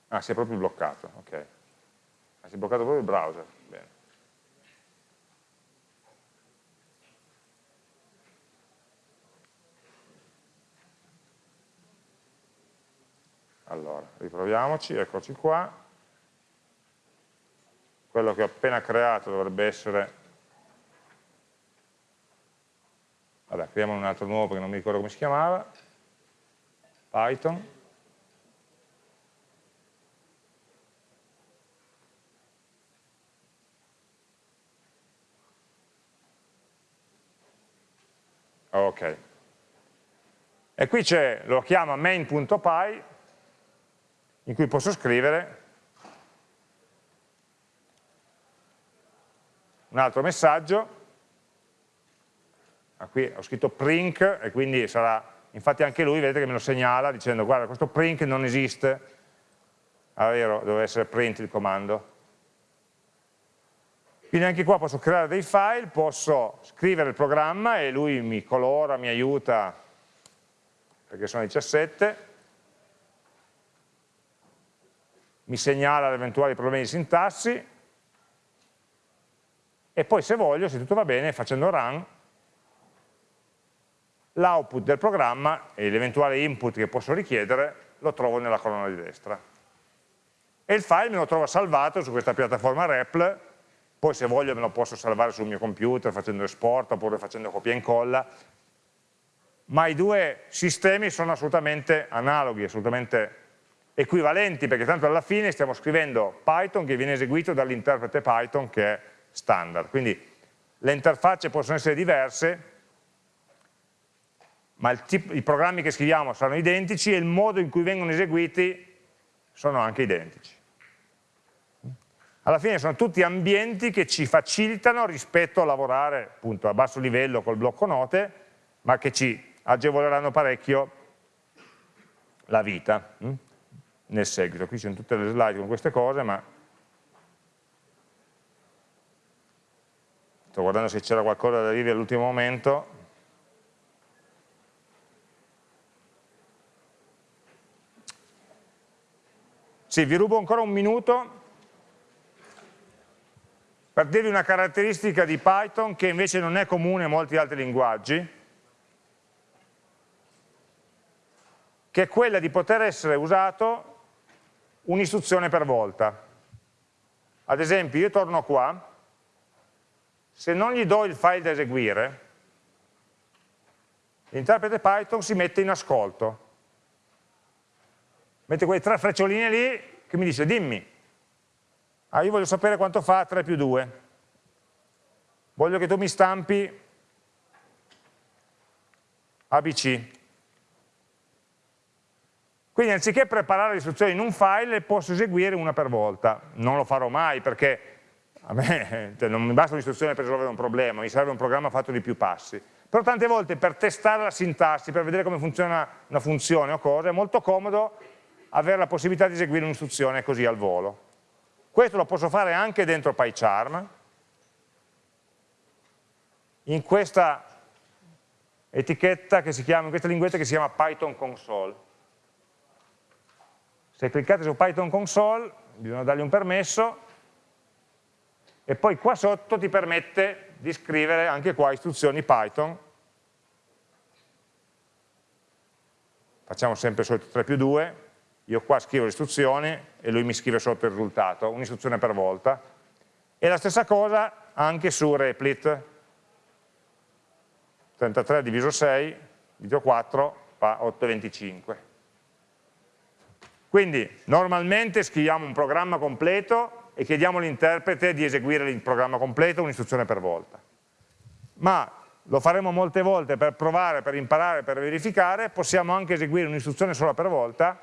Ah si è proprio bloccato ok. Ah, si è bloccato proprio il browser bene Allora, riproviamoci, eccoci qua. Quello che ho appena creato dovrebbe essere... Vabbè, creiamo un altro nuovo perché non mi ricordo come si chiamava. Python. Ok. E qui c'è, lo chiama main.py in cui posso scrivere un altro messaggio, ah, qui ho scritto print e quindi sarà, infatti anche lui vedete che me lo segnala dicendo guarda questo print non esiste, ah vero, deve essere print il comando. Quindi anche qua posso creare dei file, posso scrivere il programma e lui mi colora, mi aiuta, perché sono 17, mi segnala eventuali problemi di sintassi e poi se voglio, se tutto va bene, facendo run, l'output del programma e l'eventuale input che posso richiedere lo trovo nella colonna di destra. E il file me lo trovo salvato su questa piattaforma REPL, poi se voglio me lo posso salvare sul mio computer facendo export oppure facendo copia e incolla, ma i due sistemi sono assolutamente analoghi, assolutamente equivalenti perché tanto alla fine stiamo scrivendo Python che viene eseguito dall'interprete Python che è standard. Quindi le interfacce possono essere diverse, ma tipo, i programmi che scriviamo saranno identici e il modo in cui vengono eseguiti sono anche identici. Alla fine sono tutti ambienti che ci facilitano rispetto a lavorare appunto a basso livello col blocco note, ma che ci agevoleranno parecchio la vita nel seguito. Qui ci sono tutte le slide con queste cose, ma sto guardando se c'era qualcosa da dire all'ultimo momento. Sì, vi rubo ancora un minuto per dirvi una caratteristica di Python che invece non è comune a molti altri linguaggi, che è quella di poter essere usato un'istruzione per volta. Ad esempio io torno qua, se non gli do il file da eseguire, l'interprete Python si mette in ascolto. Mette quelle tre freccioline lì che mi dice dimmi, ah, io voglio sapere quanto fa 3 più 2, voglio che tu mi stampi ABC. Quindi anziché preparare le istruzioni in un file, le posso eseguire una per volta. Non lo farò mai perché a me cioè, non mi basta un'istruzione per risolvere un problema, mi serve un programma fatto di più passi. Però tante volte per testare la sintassi, per vedere come funziona una funzione o cosa, è molto comodo avere la possibilità di eseguire un'istruzione così al volo. Questo lo posso fare anche dentro PyCharm, in questa etichetta che si chiama, in questa linguetta che si chiama Python console. Se cliccate su Python console, bisogna dargli un permesso, e poi qua sotto ti permette di scrivere anche qua istruzioni Python. Facciamo sempre il solito 3 più 2, io qua scrivo l'istruzione e lui mi scrive sotto il risultato, un'istruzione per volta. E la stessa cosa anche su Replit, 33 diviso 6, diviso 4 fa 8,25. Quindi normalmente scriviamo un programma completo e chiediamo all'interprete di eseguire il programma completo, un'istruzione per volta. Ma lo faremo molte volte per provare, per imparare, per verificare, possiamo anche eseguire un'istruzione sola per volta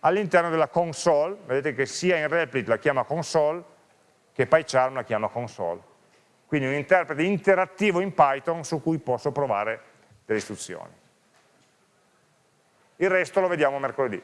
all'interno della console, vedete che sia in Replit la chiama console, che PyCharm la chiama console quindi un interprete interattivo in Python su cui posso provare delle istruzioni. Il resto lo vediamo mercoledì.